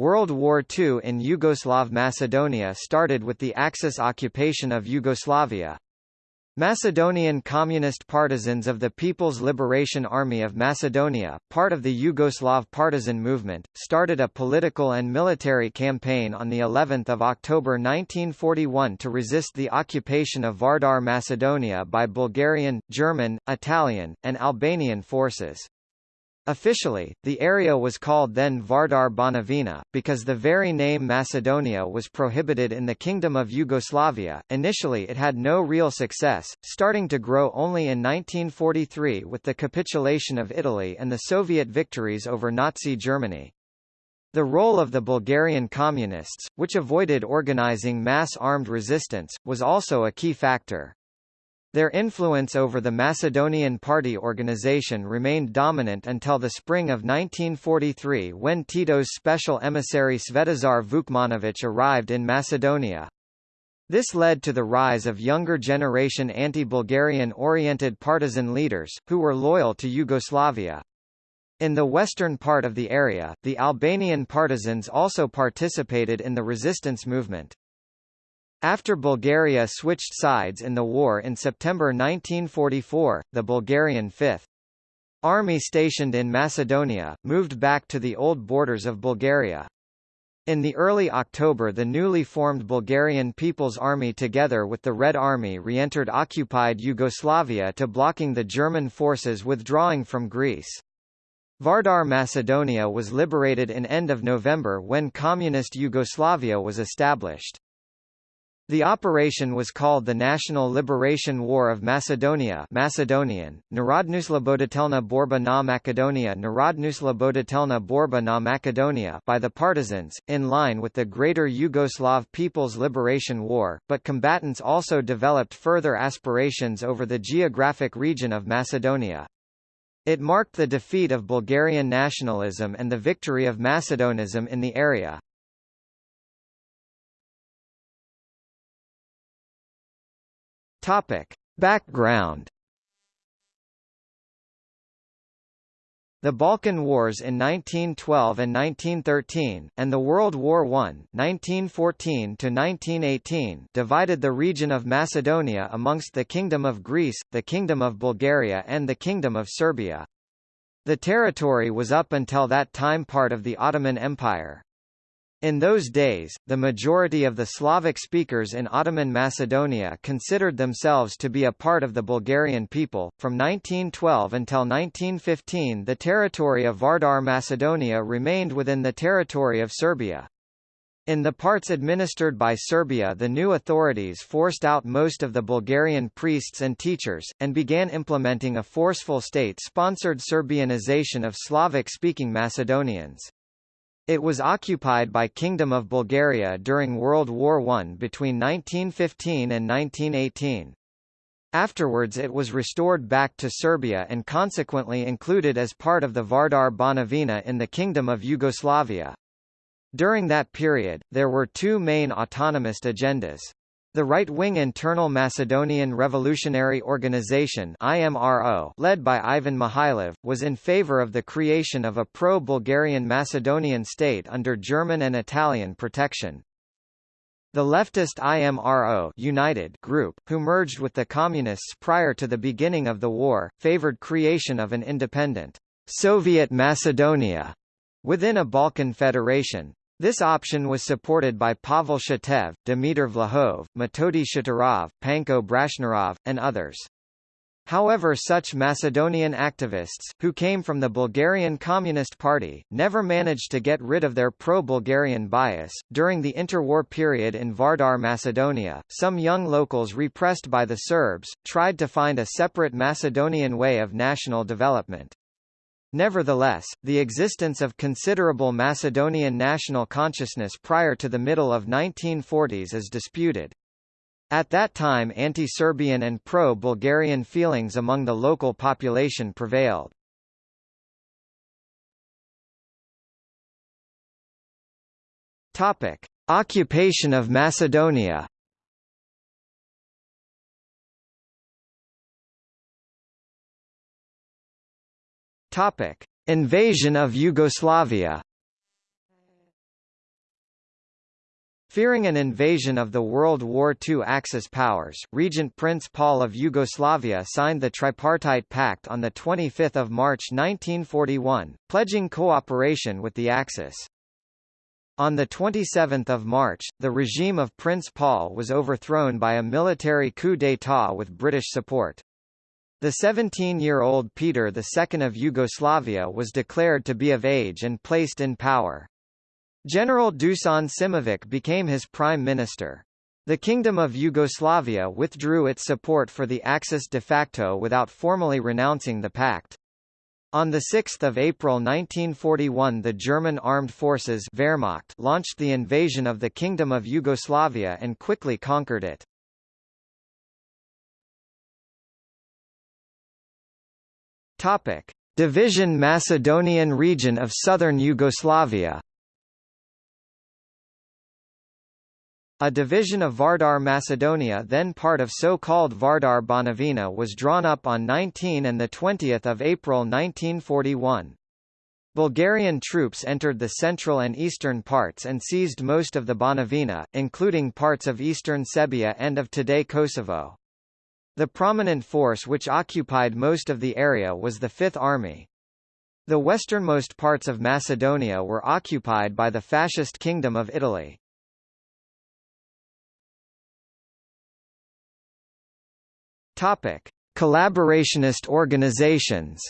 World War II in Yugoslav Macedonia started with the Axis occupation of Yugoslavia. Macedonian Communist partisans of the People's Liberation Army of Macedonia, part of the Yugoslav partisan movement, started a political and military campaign on the 11th of October 1941 to resist the occupation of Vardar Macedonia by Bulgarian, German, Italian, and Albanian forces. Officially, the area was called then Vardar Banovina, because the very name Macedonia was prohibited in the Kingdom of Yugoslavia. Initially it had no real success, starting to grow only in 1943 with the capitulation of Italy and the Soviet victories over Nazi Germany. The role of the Bulgarian Communists, which avoided organizing mass armed resistance, was also a key factor. Their influence over the Macedonian party organization remained dominant until the spring of 1943 when Tito's special emissary Svetozar Vukmanović arrived in Macedonia. This led to the rise of younger generation anti-Bulgarian-oriented partisan leaders, who were loyal to Yugoslavia. In the western part of the area, the Albanian partisans also participated in the resistance movement. After Bulgaria switched sides in the war in September 1944, the Bulgarian 5th Army stationed in Macedonia, moved back to the old borders of Bulgaria. In the early October the newly formed Bulgarian People's Army together with the Red Army re-entered occupied Yugoslavia to blocking the German forces withdrawing from Greece. Vardar Macedonia was liberated in end of November when Communist Yugoslavia was established. The operation was called the National Liberation War of Macedonia Macedonian, Narodnusloboditelna Borba na Macedonia Narodnusloboditelna Borba na Macedonia by the partisans, in line with the Greater Yugoslav People's Liberation War, but combatants also developed further aspirations over the geographic region of Macedonia. It marked the defeat of Bulgarian nationalism and the victory of Macedonism in the area. Topic. Background The Balkan Wars in 1912 and 1913, and the World War I (1914–1918) divided the region of Macedonia amongst the Kingdom of Greece, the Kingdom of Bulgaria and the Kingdom of Serbia. The territory was up until that time part of the Ottoman Empire. In those days, the majority of the Slavic speakers in Ottoman Macedonia considered themselves to be a part of the Bulgarian people. From 1912 until 1915, the territory of Vardar Macedonia remained within the territory of Serbia. In the parts administered by Serbia the new authorities forced out most of the Bulgarian priests and teachers, and began implementing a forceful state-sponsored Serbianization of Slavic-speaking Macedonians. It was occupied by Kingdom of Bulgaria during World War I between 1915 and 1918. Afterwards it was restored back to Serbia and consequently included as part of the Vardar Banovina in the Kingdom of Yugoslavia. During that period, there were two main autonomist agendas. The right-wing Internal Macedonian Revolutionary Organization IMRO, led by Ivan Mikhailov, was in favor of the creation of a pro-Bulgarian Macedonian state under German and Italian protection. The leftist IMRO United group, who merged with the Communists prior to the beginning of the war, favored creation of an independent Soviet Macedonia within a Balkan federation. This option was supported by Pavel Shatev, Dimitar Vlahov, Metodi Shaturov, Panko Brashnarov, and others. However such Macedonian activists, who came from the Bulgarian Communist Party, never managed to get rid of their pro-Bulgarian bias. During the interwar period in Vardar Macedonia, some young locals repressed by the Serbs, tried to find a separate Macedonian way of national development. Nevertheless, the existence of considerable Macedonian national consciousness prior to the middle of 1940s is disputed. At that time anti-Serbian and pro-Bulgarian feelings among the local population prevailed. Occupation of Macedonia Topic: Invasion of Yugoslavia. Fearing an invasion of the World War II Axis powers, Regent Prince Paul of Yugoslavia signed the Tripartite Pact on 25 March 1941, pledging cooperation with the Axis. On 27 March, the regime of Prince Paul was overthrown by a military coup d'état with British support. The 17-year-old Peter II of Yugoslavia was declared to be of age and placed in power. General Dusan Simovic became his prime minister. The Kingdom of Yugoslavia withdrew its support for the Axis de facto without formally renouncing the pact. On 6 April 1941 the German armed forces Wehrmacht launched the invasion of the Kingdom of Yugoslavia and quickly conquered it. Topic: Division Macedonian region of southern Yugoslavia A division of Vardar Macedonia then part of so-called Vardar Banovina was drawn up on 19 and 20 April 1941. Bulgarian troops entered the central and eastern parts and seized most of the Banovina, including parts of eastern Serbia and of today Kosovo. The prominent force which occupied most of the area was the Fifth Army. The westernmost parts of Macedonia were occupied by the Fascist Kingdom of Italy. Topic: Collaborationist organizations.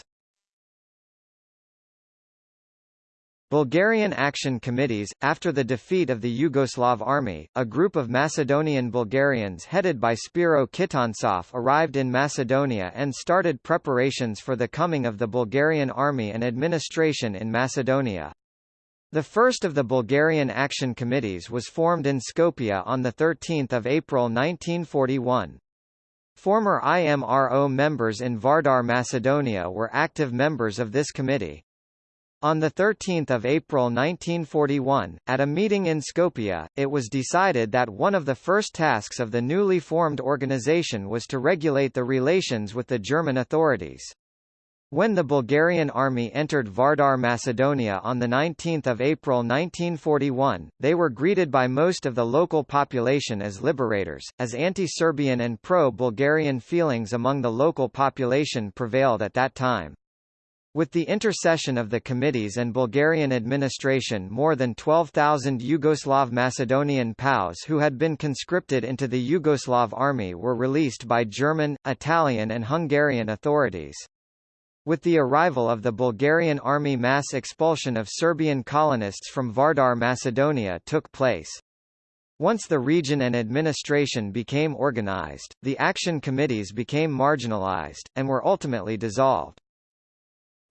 Bulgarian Action Committees After the defeat of the Yugoslav army, a group of Macedonian Bulgarians headed by Spiro Kitantsov arrived in Macedonia and started preparations for the coming of the Bulgarian army and administration in Macedonia. The first of the Bulgarian Action Committees was formed in Skopje on 13 April 1941. Former IMRO members in Vardar Macedonia were active members of this committee. On 13 April 1941, at a meeting in Skopje, it was decided that one of the first tasks of the newly formed organization was to regulate the relations with the German authorities. When the Bulgarian army entered Vardar Macedonia on 19 April 1941, they were greeted by most of the local population as liberators, as anti-Serbian and pro-Bulgarian feelings among the local population prevailed at that time. With the intercession of the committees and Bulgarian administration more than 12,000 Yugoslav Macedonian POWs who had been conscripted into the Yugoslav army were released by German, Italian and Hungarian authorities. With the arrival of the Bulgarian army mass expulsion of Serbian colonists from Vardar Macedonia took place. Once the region and administration became organized, the action committees became marginalized, and were ultimately dissolved.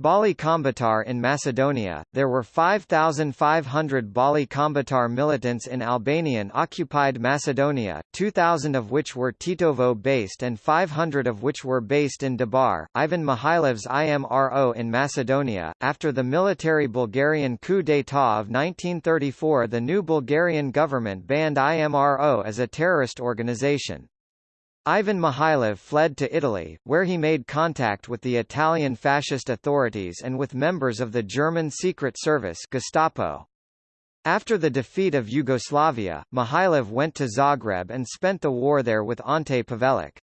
Bali Kombëtar in Macedonia, there were 5,500 Bali Kombëtar militants in Albanian-occupied Macedonia, 2,000 of which were Tetovo-based and 500 of which were based in Debar. Ivan Mihailov's IMRO in Macedonia. After the military Bulgarian coup d'état of 1934 the new Bulgarian government banned IMRO as a terrorist organization. Ivan Mihailov fled to Italy, where he made contact with the Italian fascist authorities and with members of the German Secret Service Gestapo. After the defeat of Yugoslavia, Mihailov went to Zagreb and spent the war there with Ante Pavelic.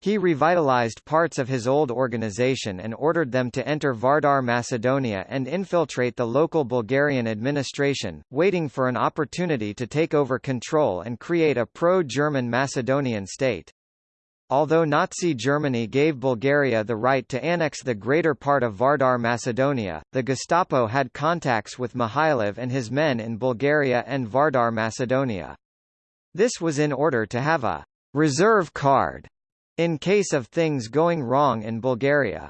He revitalized parts of his old organization and ordered them to enter Vardar Macedonia and infiltrate the local Bulgarian administration, waiting for an opportunity to take over control and create a pro-German Macedonian state. Although Nazi Germany gave Bulgaria the right to annex the greater part of Vardar Macedonia, the Gestapo had contacts with Mihailov and his men in Bulgaria and Vardar Macedonia. This was in order to have a reserve card in case of things going wrong in Bulgaria.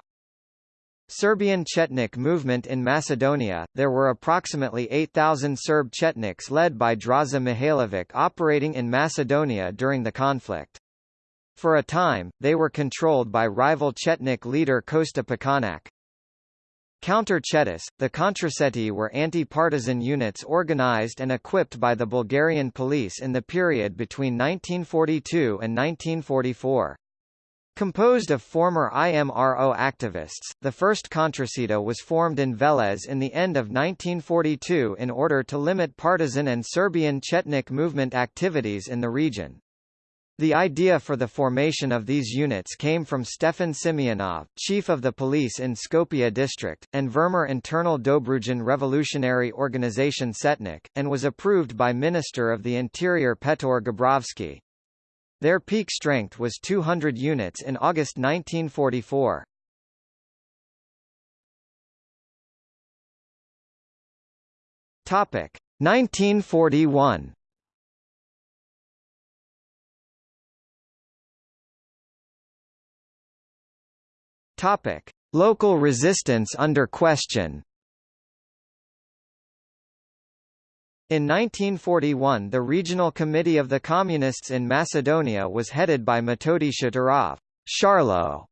Serbian Chetnik movement in Macedonia, there were approximately 8,000 Serb Chetniks led by Draza Mihailovic operating in Macedonia during the conflict. For a time, they were controlled by rival Chetnik leader Kosta Pećanac. Counter-Chetis, the Kontraceti were anti-partisan units organized and equipped by the Bulgarian police in the period between 1942 and 1944. Composed of former IMRO activists, the first Contrasito was formed in Velez in the end of 1942 in order to limit partisan and Serbian Chetnik movement activities in the region. The idea for the formation of these units came from Stefan Simeonov, chief of the police in Skopje district, and Vermer Internal Dobrujan Revolutionary Organization Setnik, and was approved by Minister of the Interior Petor Gabrovsky. Their peak strength was 200 units in August 1944. Topic 1941. Topic: Local resistance under question. In 1941 the Regional Committee of the Communists in Macedonia was headed by Metodi Shaturov Sharlo,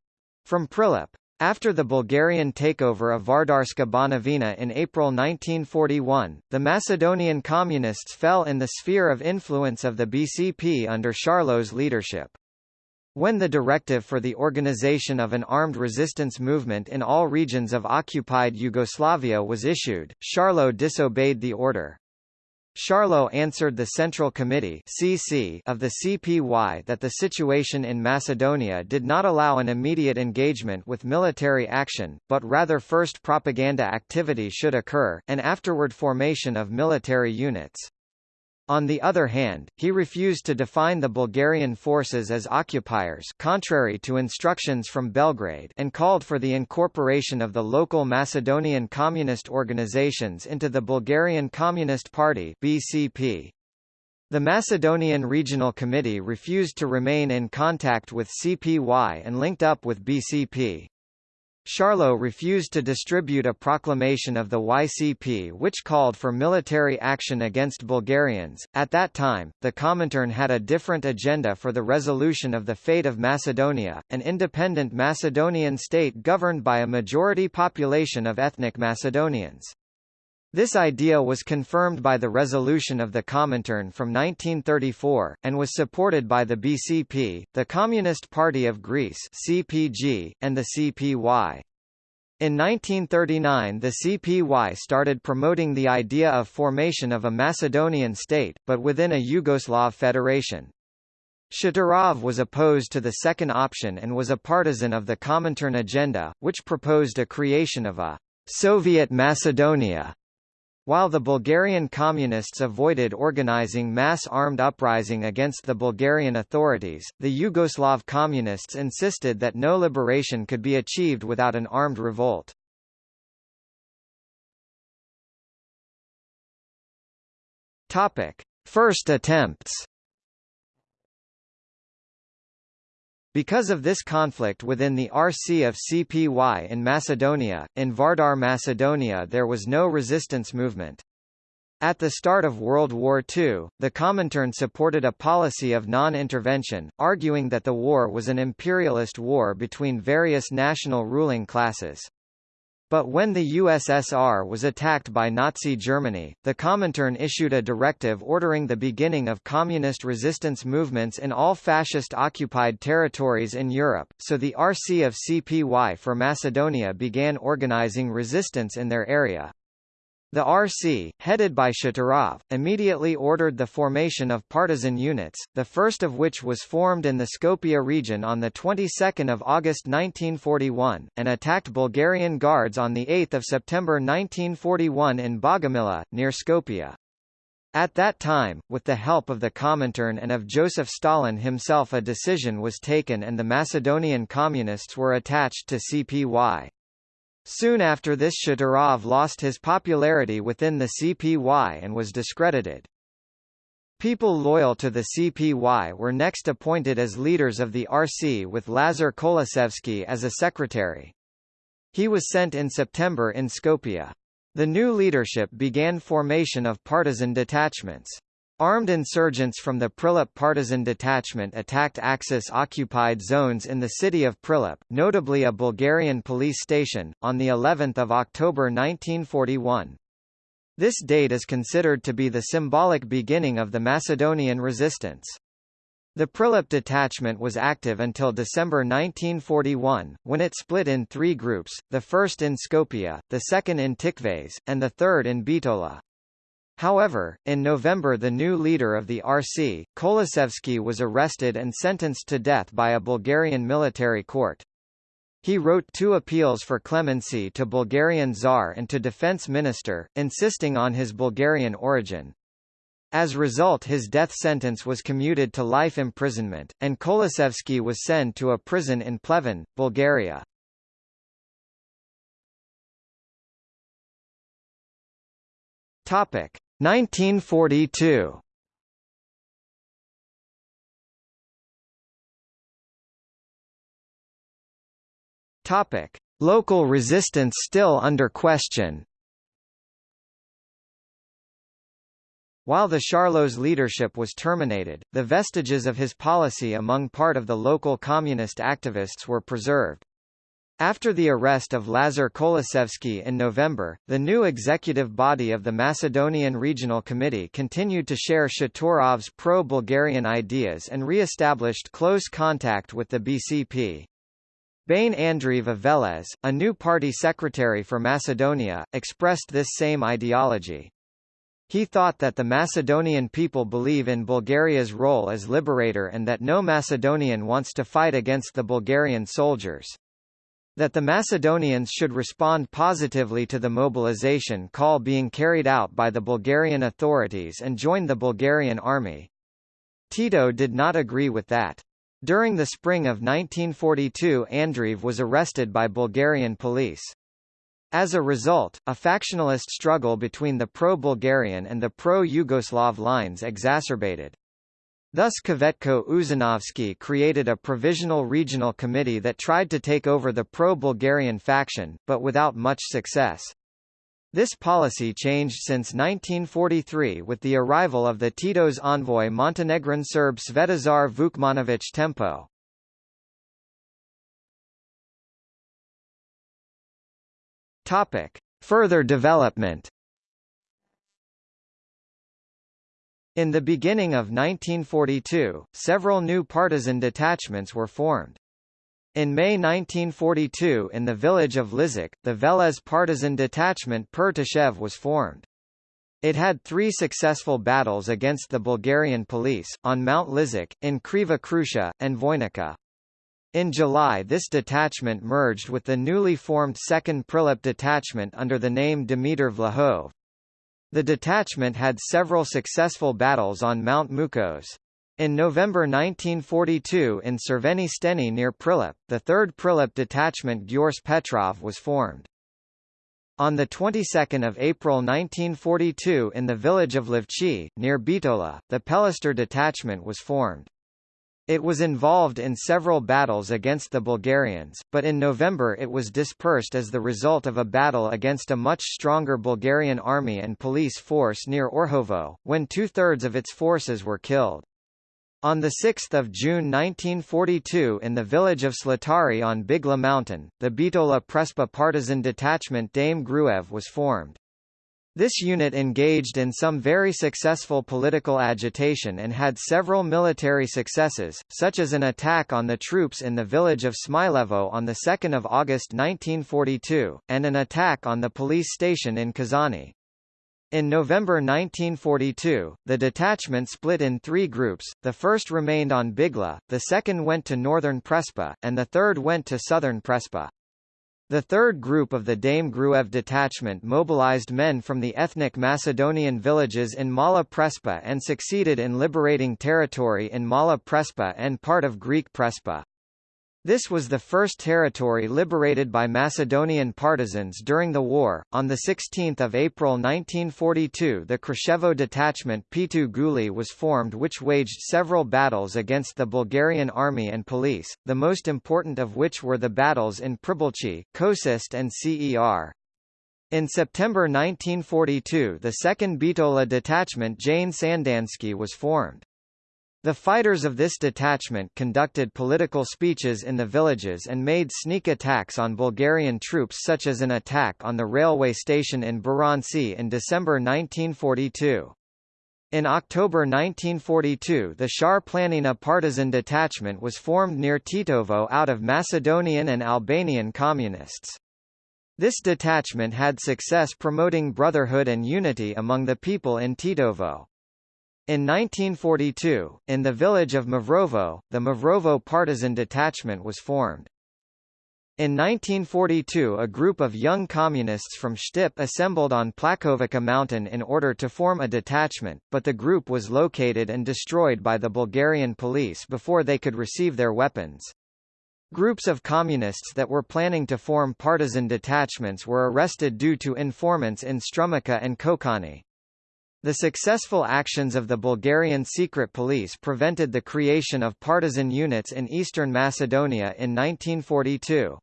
from Prilep. After the Bulgarian takeover of Vardarska Banovina in April 1941, the Macedonian Communists fell in the sphere of influence of the BCP under Sharlo's leadership. When the directive for the organization of an armed resistance movement in all regions of occupied Yugoslavia was issued, Sharlo disobeyed the order. Sharlo answered the Central Committee CC of the CPY that the situation in Macedonia did not allow an immediate engagement with military action, but rather first propaganda activity should occur, and afterward formation of military units. On the other hand, he refused to define the Bulgarian forces as occupiers contrary to instructions from Belgrade and called for the incorporation of the local Macedonian communist organizations into the Bulgarian Communist Party BCP. The Macedonian Regional Committee refused to remain in contact with CPY and linked up with BCP. Sharlo refused to distribute a proclamation of the YCP which called for military action against Bulgarians. At that time, the Comintern had a different agenda for the resolution of the fate of Macedonia, an independent Macedonian state governed by a majority population of ethnic Macedonians. This idea was confirmed by the resolution of the Comintern from 1934, and was supported by the BCP, the Communist Party of Greece CPG, and the CPY. In 1939 the CPY started promoting the idea of formation of a Macedonian state, but within a Yugoslav federation. Shaturov was opposed to the second option and was a partisan of the Comintern agenda, which proposed a creation of a Soviet Macedonia while the Bulgarian Communists avoided organizing mass armed uprising against the Bulgarian authorities, the Yugoslav Communists insisted that no liberation could be achieved without an armed revolt. First attempts Because of this conflict within the RC of CPY in Macedonia, in Vardar Macedonia there was no resistance movement. At the start of World War II, the Comintern supported a policy of non-intervention, arguing that the war was an imperialist war between various national ruling classes. But when the USSR was attacked by Nazi Germany, the Comintern issued a directive ordering the beginning of communist resistance movements in all fascist-occupied territories in Europe, so the RC of CPY for Macedonia began organizing resistance in their area. The RC, headed by Shaturov, immediately ordered the formation of partisan units, the first of which was formed in the Skopje region on the 22nd of August 1941, and attacked Bulgarian guards on the 8 September 1941 in Bogomila, near Skopje. At that time, with the help of the Comintern and of Joseph Stalin himself a decision was taken and the Macedonian Communists were attached to CPY. Soon after this Shaturov lost his popularity within the CPY and was discredited. People loyal to the CPY were next appointed as leaders of the RC with Lazar Kolasevsky as a secretary. He was sent in September in Skopje. The new leadership began formation of partisan detachments. Armed insurgents from the Prilep partisan detachment attacked Axis-occupied zones in the city of Prilep, notably a Bulgarian police station, on the 11th of October 1941. This date is considered to be the symbolic beginning of the Macedonian resistance. The Prilep detachment was active until December 1941, when it split in three groups, the first in Skopje, the second in Tikvaz, and the third in Bitola. However, in November the new leader of the RC, Kolesevsky was arrested and sentenced to death by a Bulgarian military court. He wrote two appeals for clemency to Bulgarian Tsar and to Defense Minister, insisting on his Bulgarian origin. As result his death sentence was commuted to life imprisonment, and Kolesevsky was sent to a prison in Pleven, Bulgaria. Topic 1942. Topic: Local resistance still under question. While the Sharlo's leadership was terminated, the vestiges of his policy among part of the local communist activists were preserved. After the arrest of Lazar Kolesevsky in November, the new executive body of the Macedonian Regional Committee continued to share Shaturov's pro-Bulgarian ideas and re-established close contact with the BCP. Bane Andreev of Velez, a new party secretary for Macedonia, expressed this same ideology. He thought that the Macedonian people believe in Bulgaria's role as liberator and that no Macedonian wants to fight against the Bulgarian soldiers. That the Macedonians should respond positively to the mobilization call being carried out by the Bulgarian authorities and join the Bulgarian army. Tito did not agree with that. During the spring of 1942 Andreev was arrested by Bulgarian police. As a result, a factionalist struggle between the pro-Bulgarian and the pro-Yugoslav lines exacerbated. Thus Kvetko Uzanovsky created a provisional regional committee that tried to take over the pro-Bulgarian faction, but without much success. This policy changed since 1943 with the arrival of the Tito's envoy Montenegrin Serb Svetozar Vukmanović Tempo. Topic: Further development. In the beginning of 1942, several new partisan detachments were formed. In May 1942 in the village of Lizik, the Velez partisan detachment Pere Toshev was formed. It had three successful battles against the Bulgarian police, on Mount Lizik, in Kriva Krusha, and Voinica. In July this detachment merged with the newly formed 2nd Prilep detachment under the name Dimitar Vlahov. The detachment had several successful battles on Mount Mukos. In November 1942 in Cerveni Steni near Prilep, the 3rd Prilep detachment Gyors Petrov was formed. On the 22nd of April 1942 in the village of Livchi, near Bitola, the Pelister detachment was formed. It was involved in several battles against the Bulgarians, but in November it was dispersed as the result of a battle against a much stronger Bulgarian army and police force near Orhovo, when two-thirds of its forces were killed. On 6 June 1942 in the village of Slatari on Bigla Mountain, the Bitola Prespa partisan detachment Dame Gruev was formed. This unit engaged in some very successful political agitation and had several military successes, such as an attack on the troops in the village of Smilevo on 2 August 1942, and an attack on the police station in Kazani. In November 1942, the detachment split in three groups, the first remained on Bigla, the second went to northern Prespa, and the third went to southern Prespa. The third group of the Dame Gruev detachment mobilized men from the ethnic Macedonian villages in Mala Prespa and succeeded in liberating territory in Mala Prespa and part of Greek Prespa. This was the first territory liberated by Macedonian partisans during the war. On the 16th of April 1942, the Kruševo detachment Pitu Guli was formed which waged several battles against the Bulgarian army and police, the most important of which were the battles in Pribilchi, Kosist and CER. In September 1942 the 2nd Bitola detachment Jane Sandansky was formed. The fighters of this detachment conducted political speeches in the villages and made sneak attacks on Bulgarian troops such as an attack on the railway station in Buranci in December 1942. In October 1942 the Shar Planina partisan detachment was formed near Tetovo out of Macedonian and Albanian communists. This detachment had success promoting brotherhood and unity among the people in Tetovo. In 1942, in the village of Mavrovo, the Mavrovo partisan detachment was formed. In 1942 a group of young communists from Štip assembled on Plakovica mountain in order to form a detachment, but the group was located and destroyed by the Bulgarian police before they could receive their weapons. Groups of communists that were planning to form partisan detachments were arrested due to informants in Strumica and Kokani. The successful actions of the Bulgarian secret police prevented the creation of partisan units in eastern Macedonia in 1942.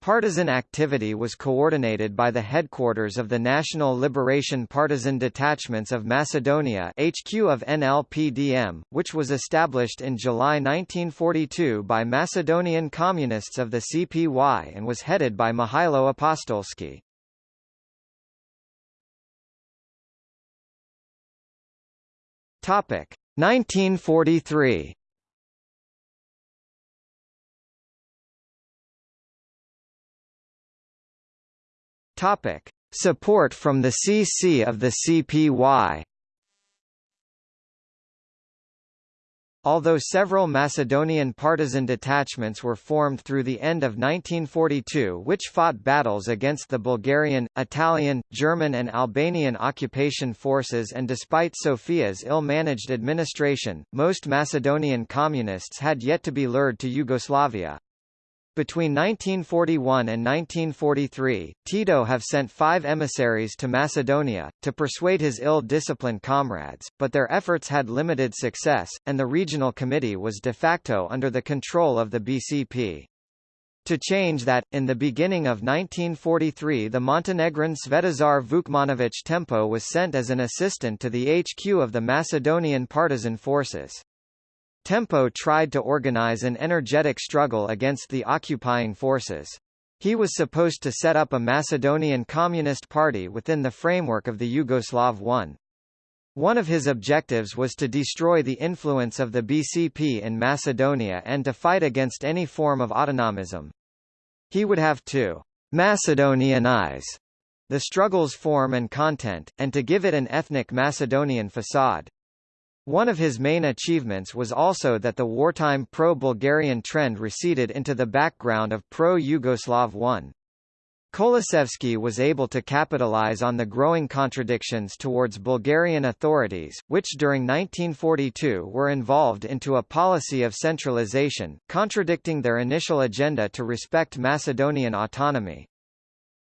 Partisan activity was coordinated by the headquarters of the National Liberation Partisan Detachments of Macedonia HQ of NLPDM, which was established in July 1942 by Macedonian Communists of the CPY and was headed by Mihailo Apostolsky. Topic. 1943 Topic: Support from the CC of the CPY. Although several Macedonian partisan detachments were formed through the end of 1942 which fought battles against the Bulgarian, Italian, German and Albanian occupation forces and despite Sofia's ill-managed administration, most Macedonian communists had yet to be lured to Yugoslavia. Between 1941 and 1943, Tito have sent five emissaries to Macedonia, to persuade his ill-disciplined comrades, but their efforts had limited success, and the regional committee was de facto under the control of the BCP. To change that, in the beginning of 1943 the Montenegrin Svetozar Vukmanović Tempo was sent as an assistant to the HQ of the Macedonian partisan forces. Tempo tried to organize an energetic struggle against the occupying forces. He was supposed to set up a Macedonian Communist Party within the framework of the Yugoslav One. One of his objectives was to destroy the influence of the BCP in Macedonia and to fight against any form of autonomism. He would have to Macedonianize the struggle's form and content, and to give it an ethnic Macedonian facade. One of his main achievements was also that the wartime pro-Bulgarian trend receded into the background of pro-Yugoslav one. Kolasevsky was able to capitalize on the growing contradictions towards Bulgarian authorities, which during 1942 were involved into a policy of centralization, contradicting their initial agenda to respect Macedonian autonomy.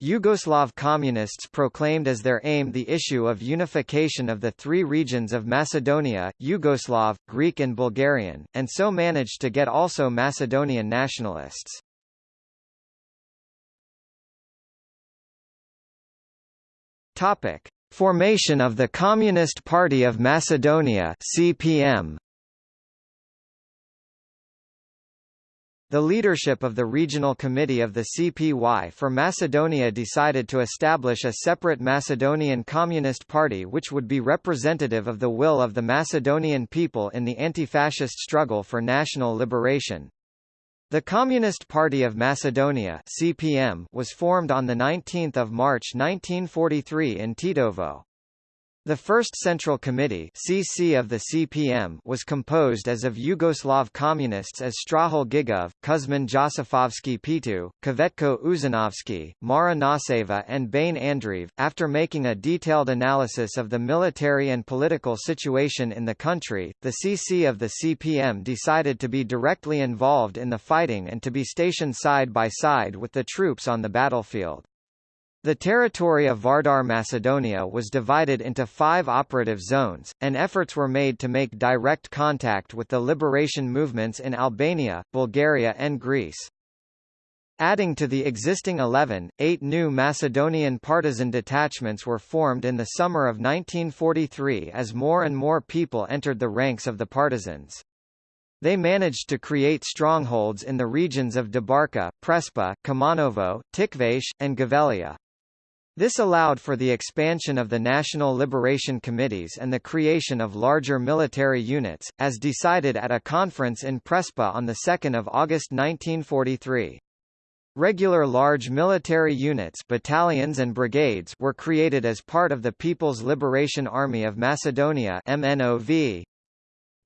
Yugoslav communists proclaimed as their aim the issue of unification of the three regions of Macedonia, Yugoslav, Greek and Bulgarian, and so managed to get also Macedonian nationalists. Topic: Formation of the Communist Party of Macedonia (CPM). The leadership of the Regional Committee of the CPY for Macedonia decided to establish a separate Macedonian Communist Party which would be representative of the will of the Macedonian people in the anti-fascist struggle for national liberation. The Communist Party of Macedonia CPM was formed on 19 March 1943 in Tetovo. The First Central Committee CC of the CPM was composed as of Yugoslav communists as Strahil Gigov, Kuzman Josifovski Pitu, Kvetko Uzanovsky, Mara Naseva and Bane Andreev. After making a detailed analysis of the military and political situation in the country, the CC of the CPM decided to be directly involved in the fighting and to be stationed side by side with the troops on the battlefield. The territory of Vardar Macedonia was divided into five operative zones, and efforts were made to make direct contact with the liberation movements in Albania, Bulgaria and Greece. Adding to the existing 11, eight new Macedonian partisan detachments were formed in the summer of 1943 as more and more people entered the ranks of the partisans. They managed to create strongholds in the regions of Debarka, Prespa, Kumanovo, Tikvash, and Gavelia. This allowed for the expansion of the National Liberation Committees and the creation of larger military units, as decided at a conference in Prespa on 2 August 1943. Regular large military units battalions and brigades were created as part of the People's Liberation Army of Macedonia MNOV.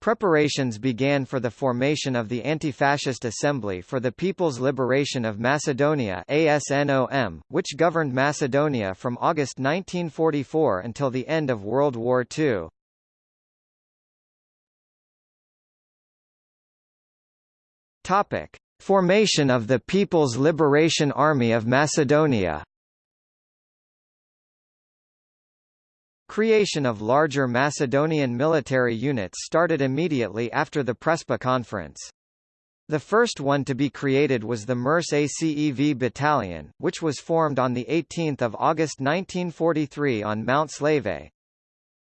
Preparations began for the formation of the Anti-Fascist Assembly for the People's Liberation of Macedonia ASNOM, which governed Macedonia from August 1944 until the end of World War II. Topic: Formation of the People's Liberation Army of Macedonia Creation of larger Macedonian military units started immediately after the Prespa conference. The first one to be created was the Mirče Acev Battalion, which was formed on 18 August 1943 on Mount Slave.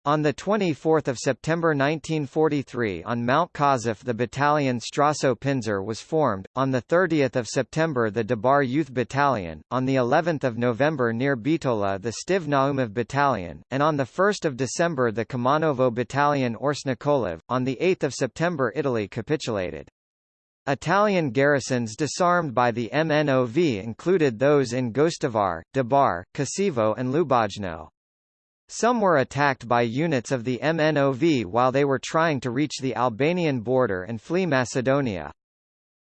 On 24 September 1943 on Mount Kazif the battalion Strašo Pindžur was formed, on 30 September the Debar Youth Battalion, on the 11th of November near Bitola the Stiv Naumov Battalion, and on 1 December the Kumanovo Battalion Ors Nikolov. On 8 September Italy capitulated. Italian garrisons disarmed by the MNOV included those in Gostivar, Debar, Kosevo and Lubojno. Some were attacked by units of the MNOV while they were trying to reach the Albanian border and flee Macedonia.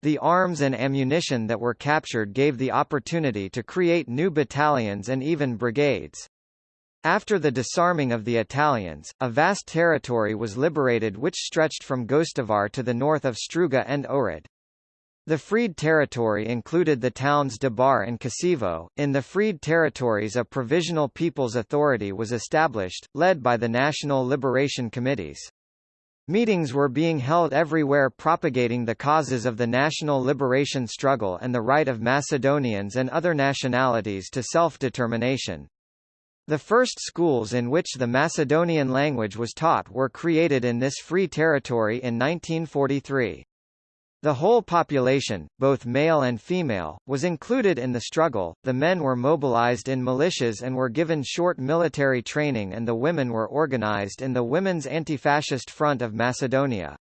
The arms and ammunition that were captured gave the opportunity to create new battalions and even brigades. After the disarming of the Italians, a vast territory was liberated which stretched from Gostivar to the north of Struga and Ohrid. The freed territory included the towns Debar and Kosevo. In the freed territories a Provisional People's Authority was established, led by the National Liberation Committees. Meetings were being held everywhere propagating the causes of the national liberation struggle and the right of Macedonians and other nationalities to self-determination. The first schools in which the Macedonian language was taught were created in this free territory in 1943. The whole population, both male and female, was included in the struggle, the men were mobilized in militias and were given short military training and the women were organized in the Women's Anti-Fascist Front of Macedonia.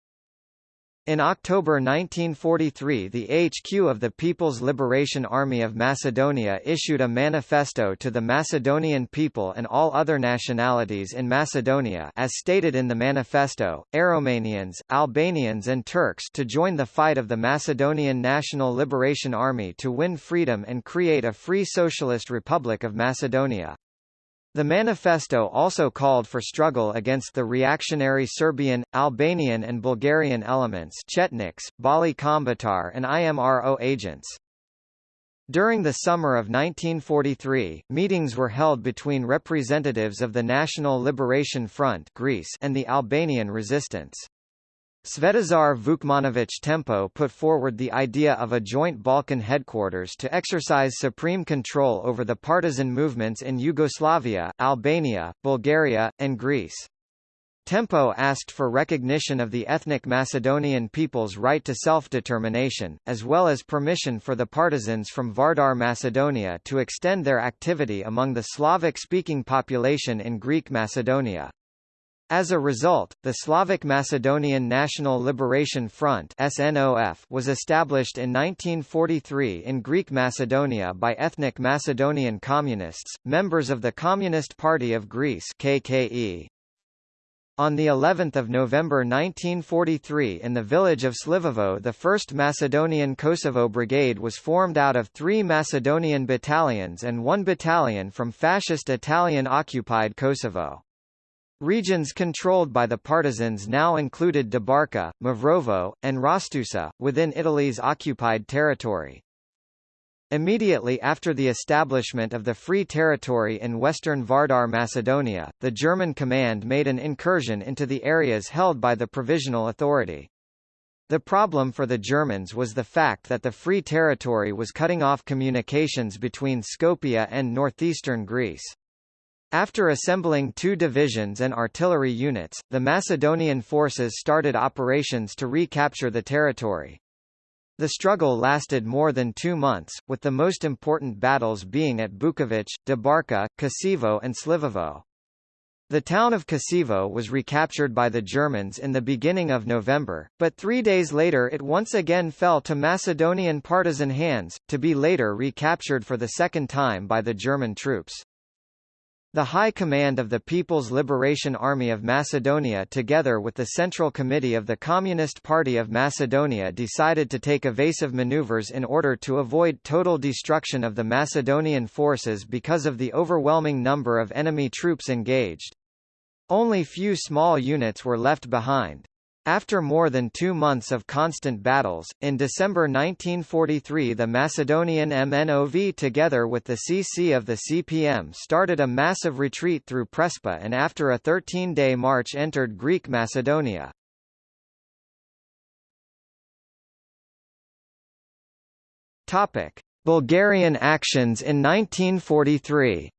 In October 1943 the HQ of the People's Liberation Army of Macedonia issued a manifesto to the Macedonian people and all other nationalities in Macedonia as stated in the manifesto, Aromanians, Albanians and Turks to join the fight of the Macedonian National Liberation Army to win freedom and create a free socialist republic of Macedonia. The manifesto also called for struggle against the reactionary Serbian, Albanian and Bulgarian elements Chetniks, Bali Kombëtar and IMRO agents. During the summer of 1943, meetings were held between representatives of the National Liberation Front Greece and the Albanian resistance. Svetozar Vukmanović Tempo put forward the idea of a joint Balkan headquarters to exercise supreme control over the partisan movements in Yugoslavia, Albania, Bulgaria, and Greece. Tempo asked for recognition of the ethnic Macedonian people's right to self-determination, as well as permission for the partisans from Vardar Macedonia to extend their activity among the Slavic-speaking population in Greek Macedonia. As a result, the Slavic Macedonian National Liberation Front SNOF was established in 1943 in Greek Macedonia by ethnic Macedonian communists, members of the Communist Party of Greece KKE. On the 11th of November 1943 in the village of Slivovo the 1st Macedonian Kosovo Brigade was formed out of three Macedonian battalions and one battalion from fascist Italian-occupied Kosovo. Regions controlled by the partisans now included Debarka, Mavrovo, and Rastusa, within Italy's occupied territory. Immediately after the establishment of the Free Territory in western Vardar Macedonia, the German command made an incursion into the areas held by the Provisional Authority. The problem for the Germans was the fact that the Free Territory was cutting off communications between Skopje and northeastern Greece. After assembling two divisions and artillery units, the Macedonian forces started operations to recapture the territory. The struggle lasted more than two months, with the most important battles being at Bukovic, Debarka, Kosevo and Slivovo. The town of Kosevo was recaptured by the Germans in the beginning of November, but three days later it once again fell to Macedonian partisan hands, to be later recaptured for the second time by the German troops. The High Command of the People's Liberation Army of Macedonia together with the Central Committee of the Communist Party of Macedonia decided to take evasive maneuvers in order to avoid total destruction of the Macedonian forces because of the overwhelming number of enemy troops engaged. Only few small units were left behind. After more than two months of constant battles, in December 1943 the Macedonian MNOV together with the CC of the CPM started a massive retreat through Prespa and after a 13-day march entered Greek Macedonia. Bulgarian actions in 1943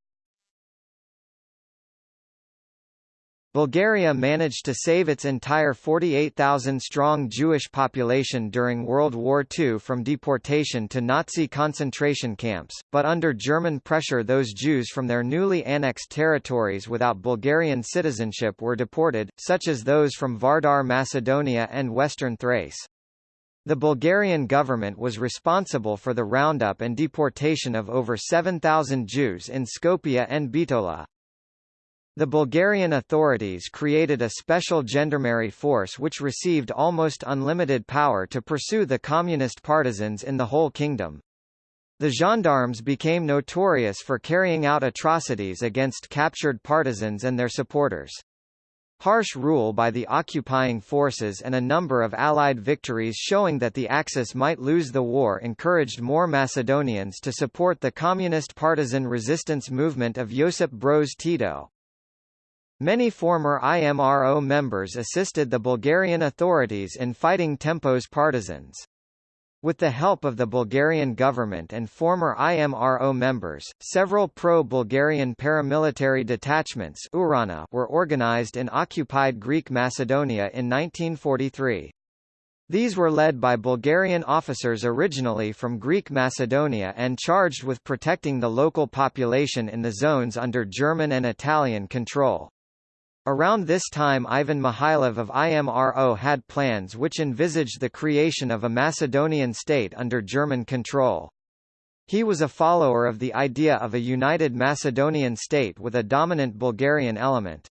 Bulgaria managed to save its entire 48,000-strong Jewish population during World War II from deportation to Nazi concentration camps, but under German pressure those Jews from their newly annexed territories without Bulgarian citizenship were deported, such as those from Vardar Macedonia and Western Thrace. The Bulgarian government was responsible for the roundup and deportation of over 7,000 Jews in Skopje and Bitola. The Bulgarian authorities created a special gendarmerie force which received almost unlimited power to pursue the communist partisans in the whole kingdom. The gendarmes became notorious for carrying out atrocities against captured partisans and their supporters. Harsh rule by the occupying forces and a number of Allied victories showing that the Axis might lose the war encouraged more Macedonians to support the communist partisan resistance movement of Josip Broz Tito. Many former IMRO members assisted the Bulgarian authorities in fighting Tempo's partisans. With the help of the Bulgarian government and former IMRO members, several pro-Bulgarian paramilitary detachments Ohrana were organized in occupied Greek Macedonia in 1943. These were led by Bulgarian officers originally from Greek Macedonia and charged with protecting the local population in the zones under German and Italian control. Around this time Ivan Mihailov of IMRO had plans which envisaged the creation of a Macedonian state under German control. He was a follower of the idea of a united Macedonian state with a dominant Bulgarian element.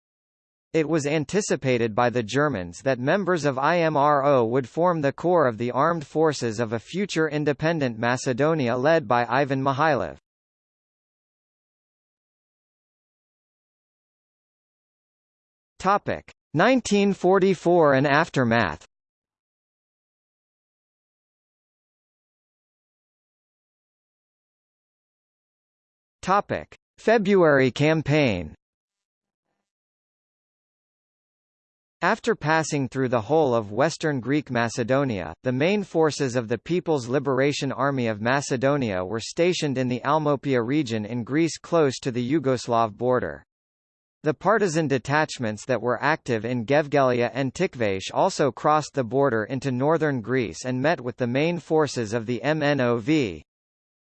It was anticipated by the Germans that members of IMRO would form the core of the armed forces of a future independent Macedonia led by Ivan Mihailov. Topic 1944 and aftermath. Topic February campaign. After passing through the whole of western Greek Macedonia, the main forces of the People's Liberation Army of Macedonia were stationed in the Almopia region in Greece close to the Yugoslav border. The partisan detachments that were active in Gevgelia and Tikvash also crossed the border into northern Greece and met with the main forces of the MNOV.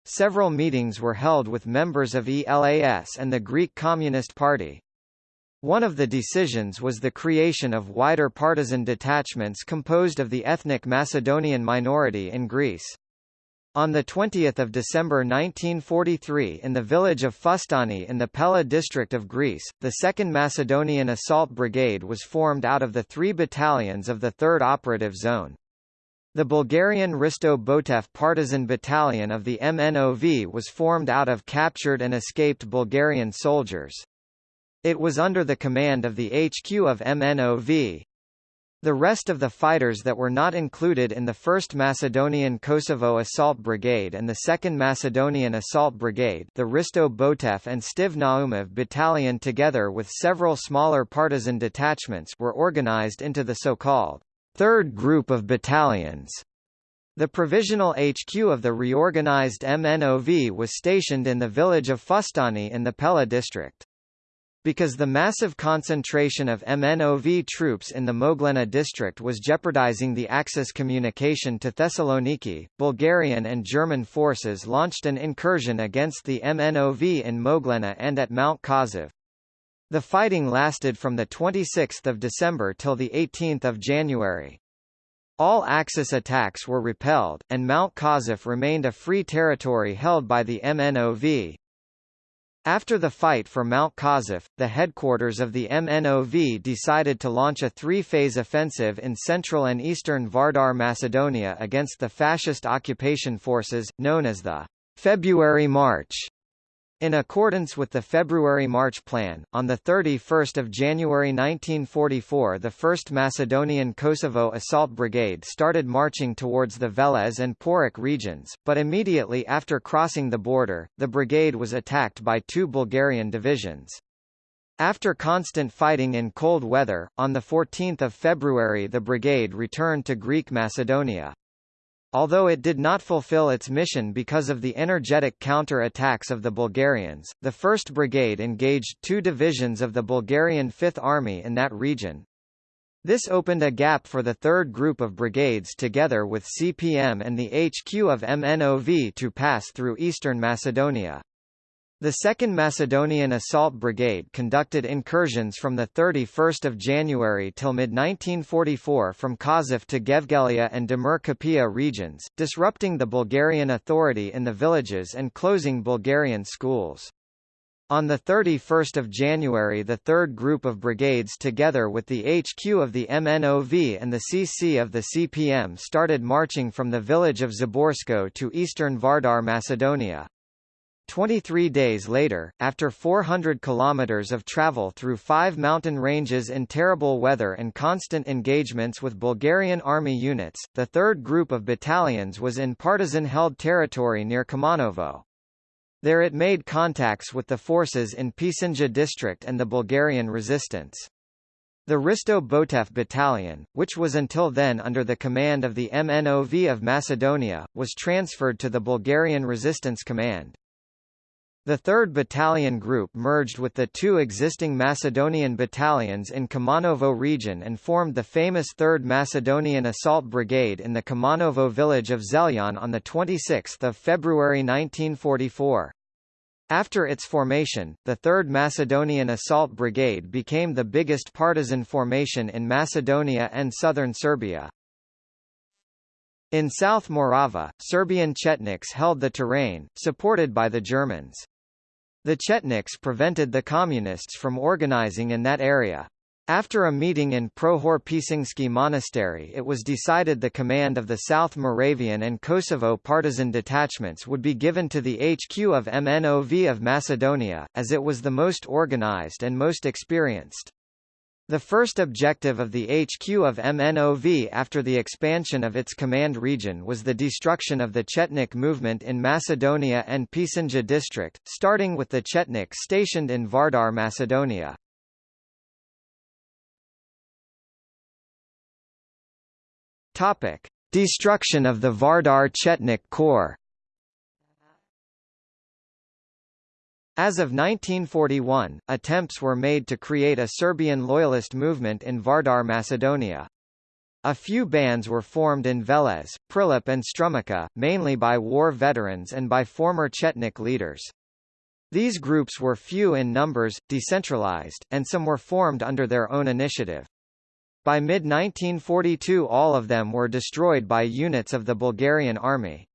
Several meetings were held with members of ELAS and the Greek Communist Party. One of the decisions was the creation of wider partisan detachments composed of the ethnic Macedonian minority in Greece. On 20 December 1943 in the village of Fustani in the Pella district of Greece, the 2nd Macedonian Assault Brigade was formed out of the three battalions of the 3rd Operative Zone. The Bulgarian Risto Botev Partisan Battalion of the MNOV was formed out of captured and escaped Bulgarian soldiers. It was under the command of the HQ of MNOV, the rest of the fighters that were not included in the 1st Macedonian Kosovo Assault Brigade and the 2nd Macedonian Assault Brigade the Risto Botev and Stiv Naumov Battalion together with several smaller partisan detachments were organized into the so-called third group of battalions. The provisional HQ of the reorganized MNOV was stationed in the village of Fustani in the Pella district. Because the massive concentration of MNOV troops in the Moglena district was jeopardizing the Axis communication to Thessaloniki, Bulgarian and German forces launched an incursion against the MNOV in Moglena and at Mount Kazov. The fighting lasted from 26 December till 18 January. All Axis attacks were repelled, and Mount Kazov remained a free territory held by the MNOV. After the fight for Mount Kazov, the headquarters of the MNOV decided to launch a three-phase offensive in central and eastern Vardar Macedonia against the fascist occupation forces, known as the February March. In accordance with the February-March Plan, on 31 January 1944 the 1st Macedonian Kosovo Assault Brigade started marching towards the Veles and Porik regions, but immediately after crossing the border, the brigade was attacked by two Bulgarian divisions. After constant fighting in cold weather, on 14 February the brigade returned to Greek Macedonia. Although it did not fulfill its mission because of the energetic counter-attacks of the Bulgarians, the 1st Brigade engaged two divisions of the Bulgarian Fifth Army in that region. This opened a gap for the third group of brigades together with CPM and the HQ of MNOV to pass through eastern Macedonia. The 2nd Macedonian Assault Brigade conducted incursions from 31 January till mid-1944 from Kazov to Gevgelia and Demir Kapia regions, disrupting the Bulgarian authority in the villages and closing Bulgarian schools. On 31 January the third group of brigades together with the HQ of the MNOV and the CC of the CPM started marching from the village of Zaborsko to eastern Vardar Macedonia. 23 days later, after 400 kilometers of travel through five mountain ranges in terrible weather and constant engagements with Bulgarian army units, the third group of battalions was in partisan-held territory near Kumanovo. There it made contacts with the forces in Pisinja district and the Bulgarian resistance. The Risto Botev Battalion, which was until then under the command of the MNOV of Macedonia, was transferred to the Bulgarian Resistance Command. The 3rd Battalion Group merged with the two existing Macedonian battalions in Kumanovo region and formed the famous 3rd Macedonian Assault Brigade in the Kumanovo village of Zelyan on 26 February 1944. After its formation, the 3rd Macedonian Assault Brigade became the biggest partisan formation in Macedonia and southern Serbia. In South Morava, Serbian Chetniks held the terrain, supported by the Germans. The Chetniks prevented the Communists from organizing in that area. After a meeting in Prohor Pisingsky Monastery it was decided the command of the South Moravian and Kosovo partisan detachments would be given to the HQ of MNOV of Macedonia, as it was the most organized and most experienced. The first objective of the HQ of MNOV after the expansion of its command region was the destruction of the Chetnik movement in Macedonia and Pisinja district, starting with the Chetniks stationed in Vardar, Macedonia. Topic: Destruction of the Vardar Chetnik Corps. As of 1941, attempts were made to create a Serbian loyalist movement in Vardar, Macedonia. A few bands were formed in Veles, Prilep and Strumica, mainly by war veterans and by former Chetnik leaders. These groups were few in numbers, decentralized, and some were formed under their own initiative. By mid-1942 all of them were destroyed by units of the Bulgarian army.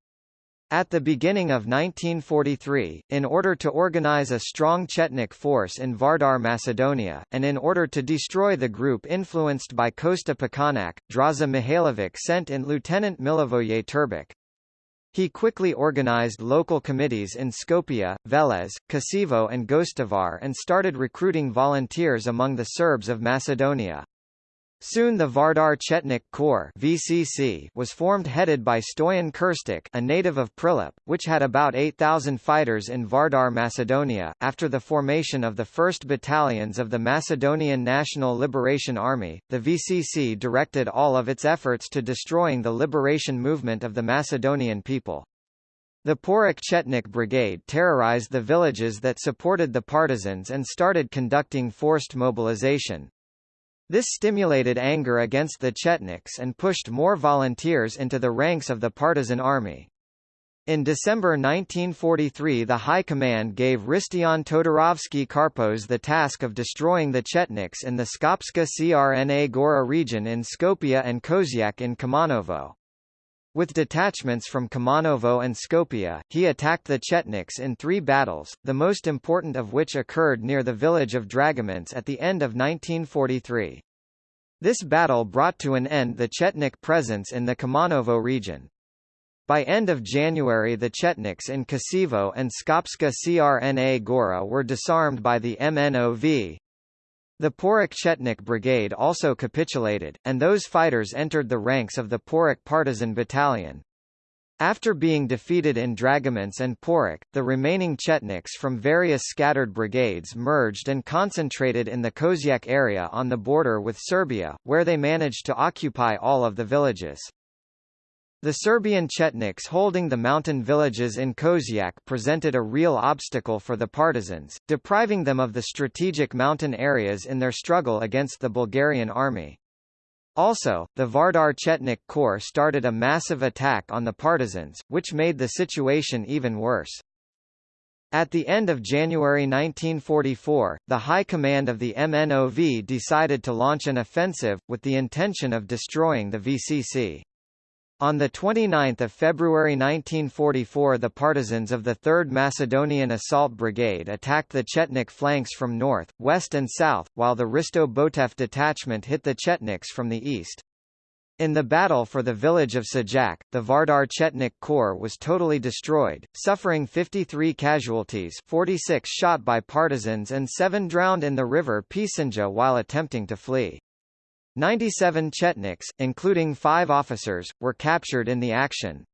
At the beginning of 1943, in order to organize a strong Chetnik force in Vardar Macedonia, and in order to destroy the group influenced by Kosta Pećanac, Draza Mihailovic sent in Lieutenant Milivoje Turbic. He quickly organized local committees in Skopje, Veles, Kosevo and Gostivar and started recruiting volunteers among the Serbs of Macedonia. Soon the Vardar Chetnik Corps VCC was formed headed by Stoyan Kirstik a native of Prilep, which had about 8,000 fighters in Vardar Macedonia. After the formation of the 1st Battalions of the Macedonian National Liberation Army, the VCC directed all of its efforts to destroying the liberation movement of the Macedonian people. The Porok-Chetnik Brigade terrorized the villages that supported the partisans and started conducting forced mobilization. This stimulated anger against the Chetniks and pushed more volunteers into the ranks of the partisan army. In December 1943 the High Command gave Ristian Todorovsky Karpos the task of destroying the Chetniks in the Skopska Crna Gora region in Skopje and Kozyak in Kumanovo. With detachments from Kumanovo and Skopje, he attacked the Chetniks in three battles, the most important of which occurred near the village of Dragomans at the end of 1943. This battle brought to an end the Chetnik presence in the Kumanovo region. By end of January the Chetniks in Kosevo and Skopska Crna Gora were disarmed by the MNOV, the Porok-Chetnik Brigade also capitulated, and those fighters entered the ranks of the Porok Partisan Battalion. After being defeated in Dragomans and Porok, the remaining Chetniks from various scattered brigades merged and concentrated in the Kozyak area on the border with Serbia, where they managed to occupy all of the villages. The Serbian Chetniks holding the mountain villages in Kozyak presented a real obstacle for the partisans, depriving them of the strategic mountain areas in their struggle against the Bulgarian army. Also, the Vardar Chetnik Corps started a massive attack on the partisans, which made the situation even worse. At the end of January 1944, the High Command of the MNOV decided to launch an offensive, with the intention of destroying the VCC. On 29 February 1944 the partisans of the 3rd Macedonian Assault Brigade attacked the Chetnik flanks from north, west and south, while the Risto Botev detachment hit the Chetniks from the east. In the battle for the village of Sajak, the Vardar Chetnik Corps was totally destroyed, suffering 53 casualties 46 shot by partisans and 7 drowned in the river Pisenja while attempting to flee. 97 Chetniks, including five officers, were captured in the action.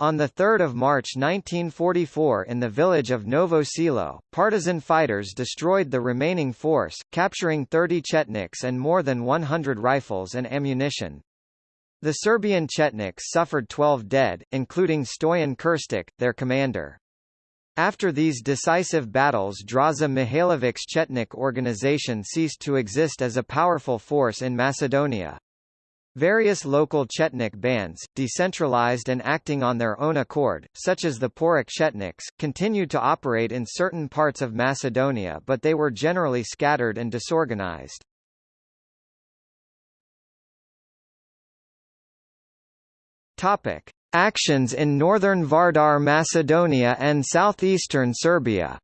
On 3 March 1944 in the village of Novo Selo, partisan fighters destroyed the remaining force, capturing 30 Chetniks and more than 100 rifles and ammunition. The Serbian Chetniks suffered 12 dead, including Stoyan Kirstik, their commander. After these decisive battles Draza Mihailovic's Chetnik organization ceased to exist as a powerful force in Macedonia. Various local Chetnik bands, decentralized and acting on their own accord, such as the Porok Chetniks, continued to operate in certain parts of Macedonia but they were generally scattered and disorganized. Topic. Actions in northern Vardar Macedonia and southeastern Serbia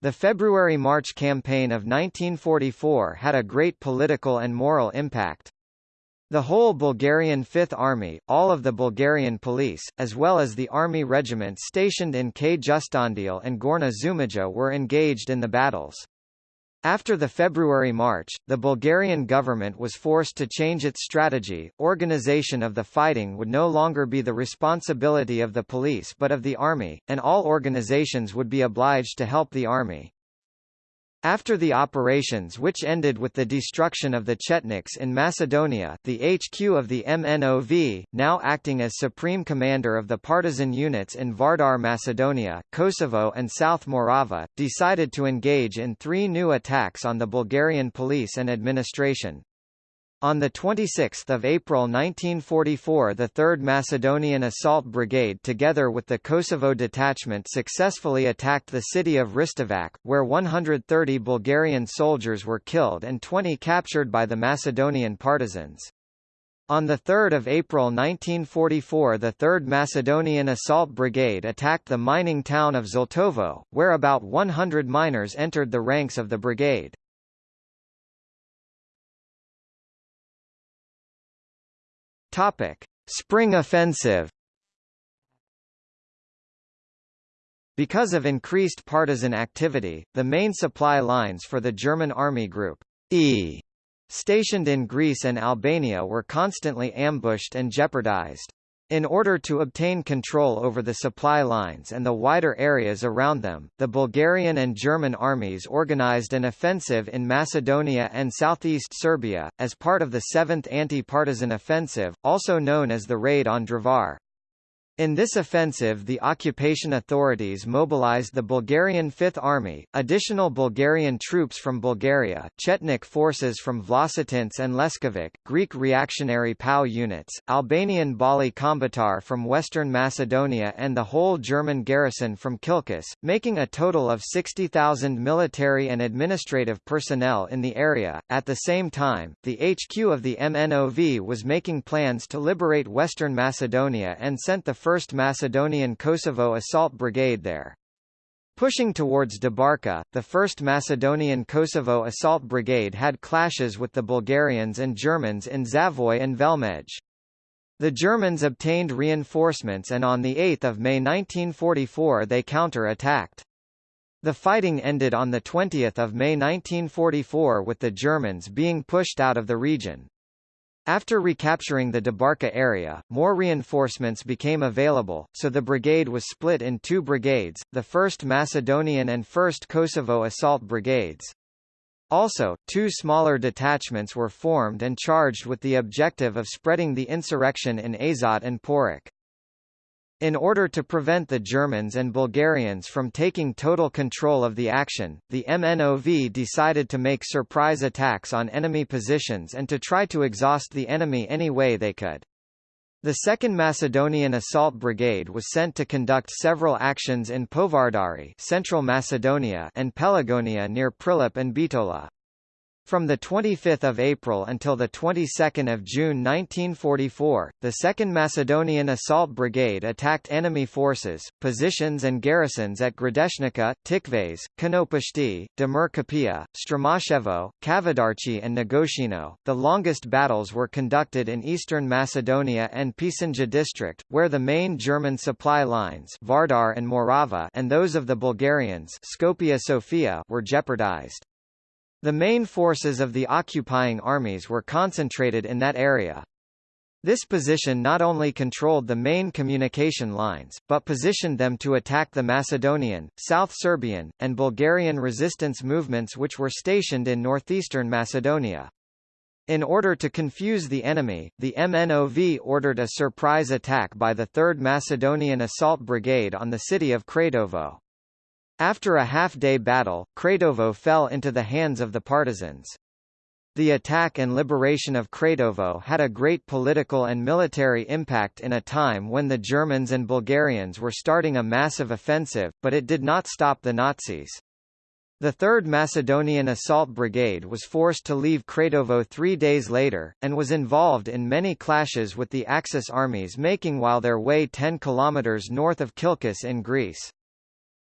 The February-March campaign of 1944 had a great political and moral impact. The whole Bulgarian Fifth Army, all of the Bulgarian police, as well as the army regiments stationed in Kyustendil and Gorna Dzhumaya were engaged in the battles. After the February march, the Bulgarian government was forced to change its strategy. Organization of the fighting would no longer be the responsibility of the police but of the army, and all organizations would be obliged to help the army. After the operations which ended with the destruction of the Chetniks in Macedonia the HQ of the MNOV, now acting as supreme commander of the partisan units in Vardar Macedonia, Kosovo and South Morava, decided to engage in three new attacks on the Bulgarian police and administration. On 26 April 1944 the 3rd Macedonian Assault Brigade together with the Kosovo detachment successfully attacked the city of Ristovac, where 130 Bulgarian soldiers were killed and 20 captured by the Macedonian partisans. On 3 April 1944 the 3rd Macedonian Assault Brigade attacked the mining town of Zlatovo, where about 100 miners entered the ranks of the brigade. Topic: Spring Offensive. Because of increased partisan activity, the main supply lines for the German Army Group E stationed in Greece and Albania were constantly ambushed and jeopardized. In order to obtain control over the supply lines and the wider areas around them, the Bulgarian and German armies organized an offensive in Macedonia and southeast Serbia, as part of the 7th Anti-Partisan Offensive, also known as the Raid on Drvar. In this offensive the occupation authorities mobilized the Bulgarian Fifth Army, additional Bulgarian troops from Bulgaria, Chetnik forces from Vlasotince and Leskovac, Greek reactionary POW units, Albanian Balli Kombëtar from Western Macedonia and the whole German garrison from Kilkis, making a total of 60,000 military and administrative personnel in the area. At the same time, the HQ of the MNOV was making plans to liberate Western Macedonia and sent the 1st Macedonian Kosovo Assault Brigade there. Pushing towards Debarca, the 1st Macedonian Kosovo Assault Brigade had clashes with the Bulgarians and Germans in Zavoy and Velmej. The Germans obtained reinforcements and on 8 May 1944 they counter-attacked. The fighting ended on 20 May 1944 with the Germans being pushed out of the region. After recapturing the Debarca area, more reinforcements became available, so the brigade was split in two brigades, the 1st Macedonian and 1st Kosovo Assault Brigades. Also, two smaller detachments were formed and charged with the objective of spreading the insurrection in Azot and Porik. In order to prevent the Germans and Bulgarians from taking total control of the action, the MNOV decided to make surprise attacks on enemy positions and to try to exhaust the enemy any way they could. The 2nd Macedonian Assault Brigade was sent to conduct several actions in Povardari Central Macedonia and Pelagonia near Prilep and Bitola. From 25 April until the 22nd of June 1944, the 2nd Macedonian Assault Brigade attacked enemy forces, positions and garrisons at Gradeshnica, Tikves, Konopashti, Demirkapia, Stramashevo, Kavadarchi and Negoshino. The longest battles were conducted in eastern Macedonia and Pisinja district, where the main German supply lines Vardar and Morava and those of the Bulgarians Skopje Sofia were jeopardized. The main forces of the occupying armies were concentrated in that area. This position not only controlled the main communication lines, but positioned them to attack the Macedonian, South Serbian, and Bulgarian resistance movements which were stationed in northeastern Macedonia. In order to confuse the enemy, the MNOV ordered a surprise attack by the 3rd Macedonian Assault Brigade on the city of Kratovo. After a half-day battle, Kratovo fell into the hands of the partisans. The attack and liberation of Kratovo had a great political and military impact in a time when the Germans and Bulgarians were starting a massive offensive, but it did not stop the Nazis. The 3rd Macedonian Assault Brigade was forced to leave Kratovo three days later, and was involved in many clashes with the Axis armies making while their way 10 kilometers north of Kilkis in Greece.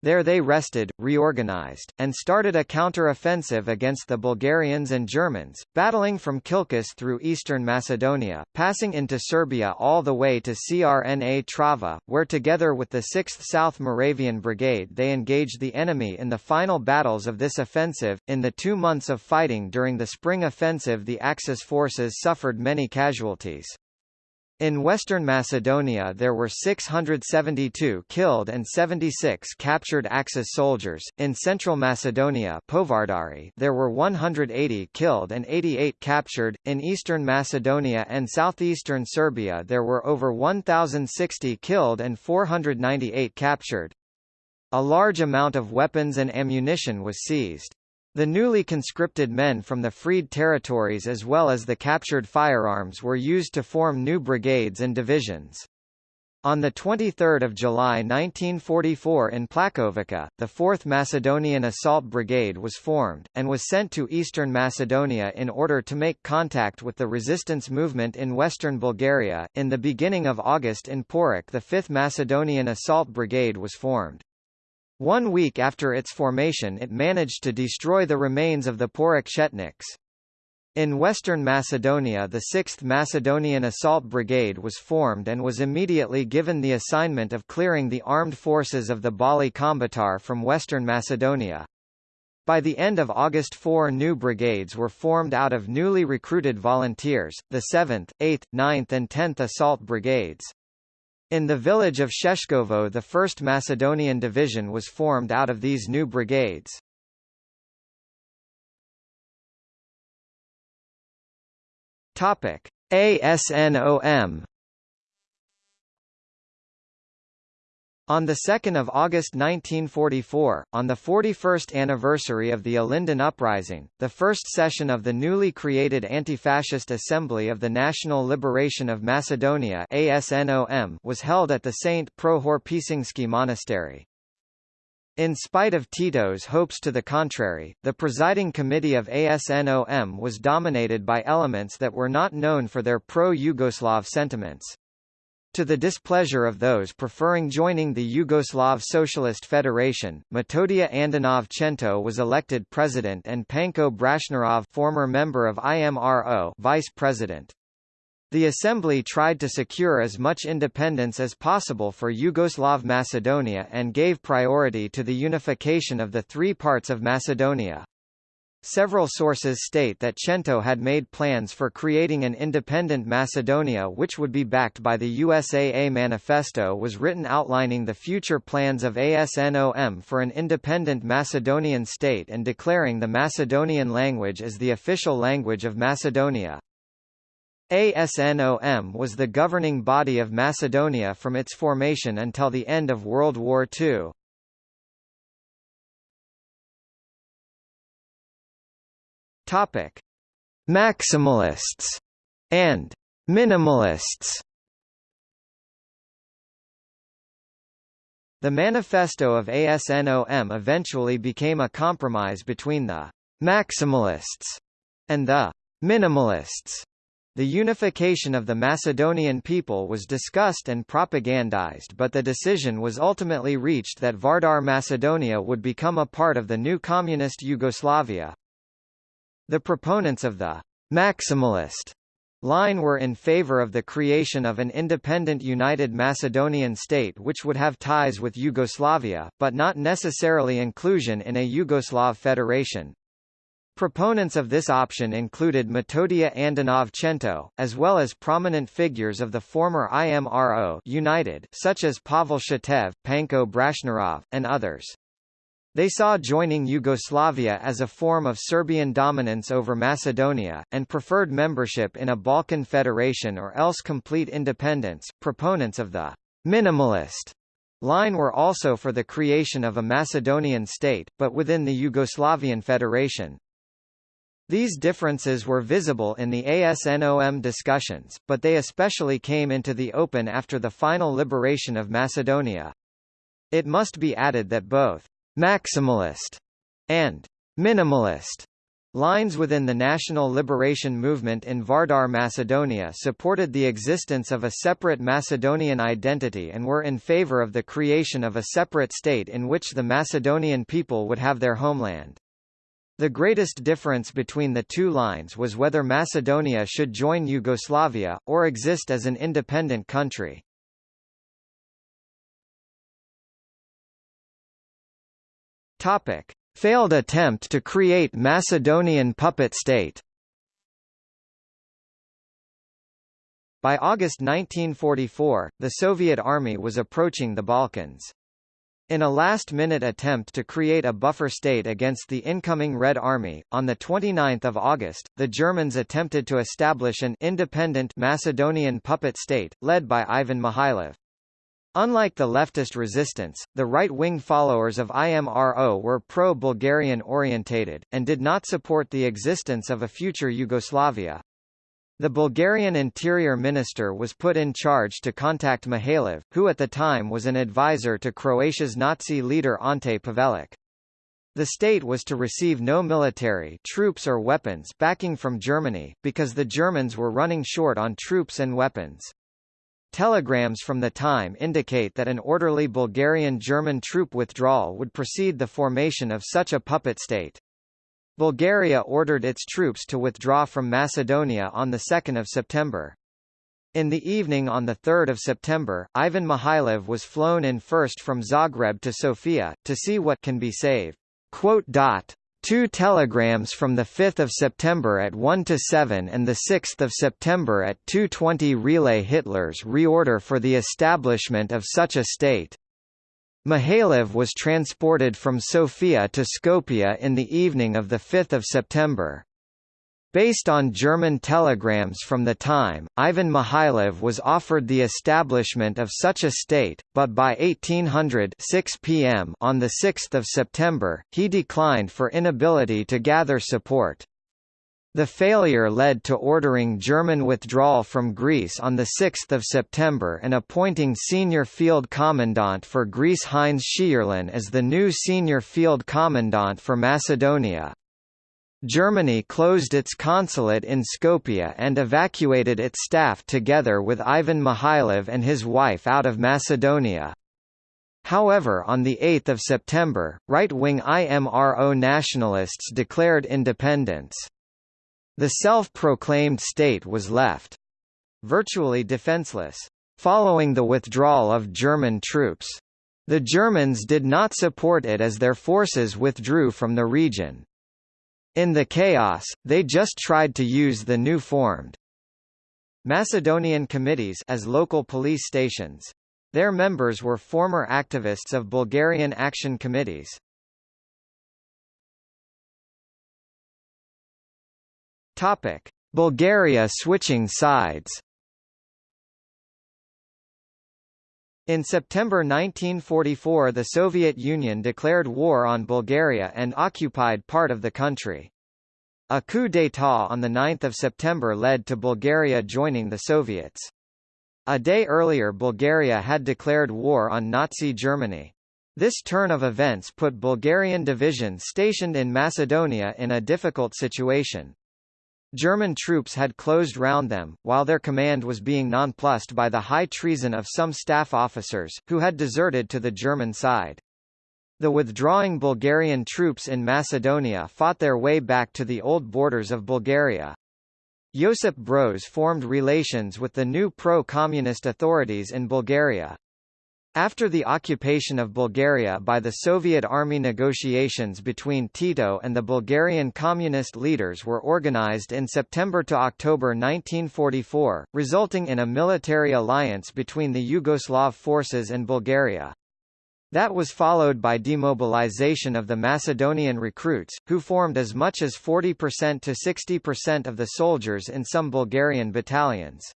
There they rested, reorganized, and started a counter-offensive against the Bulgarians and Germans, battling from Kilkis through eastern Macedonia, passing into Serbia all the way to Crna Trava, where together with the 6th South Moravian Brigade they engaged the enemy in the final battles of this offensive. In the two months of fighting during the spring offensive the Axis forces suffered many casualties. In western Macedonia there were 672 killed and 76 captured Axis soldiers. In central Macedonia Povardari there were 180 killed and 88 captured. In eastern Macedonia and southeastern Serbia there were over 1,060 killed and 498 captured. A large amount of weapons and ammunition was seized. The newly conscripted men from the freed territories as well as the captured firearms were used to form new brigades and divisions. On 23 July 1944 in Plakovica, the 4th Macedonian Assault Brigade was formed, and was sent to eastern Macedonia in order to make contact with the resistance movement in western Bulgaria. In the beginning of August in Porik the 5th Macedonian Assault Brigade was formed. One week after its formation it managed to destroy the remains of the Porik Chetniks. In western Macedonia the 6th Macedonian Assault Brigade was formed and was immediately given the assignment of clearing the armed forces of the Balli Kombëtar from western Macedonia. By the end of August four new brigades were formed out of newly recruited volunteers, the 7th, 8th, 9th and 10th Assault Brigades. In the village of Sheshkovo the 1st Macedonian Division was formed out of these new brigades. Topic: ASNOM On 2 August 1944, on the 41st anniversary of the Ilinden Uprising, the first session of the newly created Anti-Fascist Assembly of the National Liberation of Macedonia ASNOM was held at the St. Prohor Pisingsky Monastery. In spite of Tito's hopes to the contrary, the presiding committee of ASNOM was dominated by elements that were not known for their pro-Yugoslav sentiments. To the displeasure of those preferring joining the Yugoslav Socialist Federation, Metodija Andonov Cento was elected president and Panko Brashnarov former member of IMRO vice president. The assembly tried to secure as much independence as possible for Yugoslav Macedonia and gave priority to the unification of the three parts of Macedonia. Several sources state that Cento had made plans for creating an independent Macedonia which would be backed by the USAA manifesto was written outlining the future plans of ASNOM for an independent Macedonian state and declaring the Macedonian language as the official language of Macedonia. ASNOM was the governing body of Macedonia from its formation until the end of World War II. Topic: Maximalists and minimalists. The manifesto of ASNOM eventually became a compromise between the maximalists and the minimalists. The unification of the Macedonian people was discussed and propagandized but the decision was ultimately reached that Vardar Macedonia would become a part of the new communist Yugoslavia. The proponents of the maximalist line were in favor of the creation of an independent united Macedonian state which would have ties with Yugoslavia, but not necessarily inclusion in a Yugoslav federation. Proponents of this option included Metodija Andonov Cento, as well as prominent figures of the former IMRO United such as Pavel Shatev, Panko Brashnarov, and others. They saw joining Yugoslavia as a form of Serbian dominance over Macedonia, and preferred membership in a Balkan federation or else complete independence. Proponents of the minimalist line were also for the creation of a Macedonian state, but within the Yugoslavian Federation. These differences were visible in the ASNOM discussions, but they especially came into the open after the final liberation of Macedonia. It must be added that both maximalist, and minimalist lines within the national liberation movement in Vardar Macedonia supported the existence of a separate Macedonian identity and were in favor of the creation of a separate state in which the Macedonian people would have their homeland. The greatest difference between the two lines was whether Macedonia should join Yugoslavia, or exist as an independent country. Topic: Failed attempt to create Macedonian puppet state. By August 1944, the Soviet army was approaching the Balkans. In a last-minute attempt to create a buffer state against the incoming Red Army, on 29 August, the Germans attempted to establish an independent Macedonian puppet state, led by Ivan Mihailov. Unlike the leftist resistance, the right-wing followers of IMRO were pro-Bulgarian orientated, and did not support the existence of a future Yugoslavia. The Bulgarian interior minister was put in charge to contact Mihailov, who at the time was an advisor to Croatia's Nazi leader Ante Pavelic. The state was to receive no military troops or weapons backing from Germany, because the Germans were running short on troops and weapons. Telegrams from the time indicate that an orderly Bulgarian-German troop withdrawal would precede the formation of such a puppet state. Bulgaria ordered its troops to withdraw from Macedonia on 2 September. In the evening on 3 September, Ivan Mihailov was flown in first from Zagreb to Sofia, to see what can be saved. Two telegrams from 5 September at 1 to 7 and 6 September at 2.20 relay Hitler's reorder for the establishment of such a state. Mihailov was transported from Sofia to Skopje in the evening of 5 September. Based on German telegrams from the time, Ivan Mihailov was offered the establishment of such a state, but by 1800 6 p.m. on 6 September, he declined for inability to gather support. The failure led to ordering German withdrawal from Greece on 6 September and appointing senior field commandant for Greece Heinz Scheurlen as the new senior field commandant for Macedonia. Germany closed its consulate in Skopje and evacuated its staff together with Ivan Mihailov and his wife out of Macedonia. However on 8 September, right-wing IMRO nationalists declared independence. The self-proclaimed state was left virtually defenseless, following the withdrawal of German troops. The Germans did not support it as their forces withdrew from the region. In the chaos, they just tried to use the new formed Macedonian committees as local police stations. Their members were former activists of Bulgarian action committees. Topic: Bulgaria switching sides. In September 1944 the Soviet Union declared war on Bulgaria and occupied part of the country. A coup d'état on 9 September led to Bulgaria joining the Soviets. A day earlier Bulgaria had declared war on Nazi Germany. This turn of events put Bulgarian divisions stationed in Macedonia in a difficult situation. German troops had closed round them, while their command was being nonplussed by the high treason of some staff officers, who had deserted to the German side. The withdrawing Bulgarian troops in Macedonia fought their way back to the old borders of Bulgaria. Josip Broz formed relations with the new pro-communist authorities in Bulgaria. After the occupation of Bulgaria by the Soviet army negotiations between Tito and the Bulgarian communist leaders were organized in September to October 1944, resulting in a military alliance between the Yugoslav forces and Bulgaria. That was followed by demobilization of the Macedonian recruits, who formed as much as 40% to 60% of the soldiers in some Bulgarian battalions.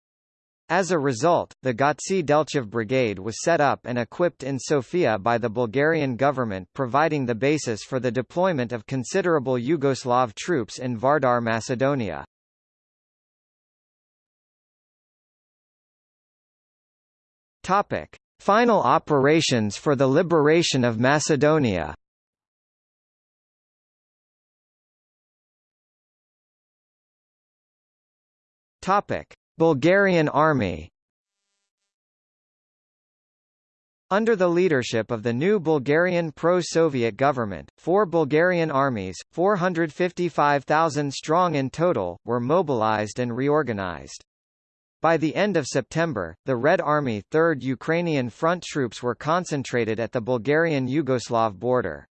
As a result, the Gotse Delchev Brigade was set up and equipped in Sofia by the Bulgarian government providing the basis for the deployment of considerable Yugoslav troops in Vardar Macedonia. Topic. Final operations for the liberation of Macedonia Topic. Bulgarian Army Under the leadership of the new Bulgarian pro-Soviet government, four Bulgarian armies, 455,000 strong in total, were mobilized and reorganized. By the end of September, the Red Army 3rd Ukrainian Front troops were concentrated at the Bulgarian-Yugoslav border.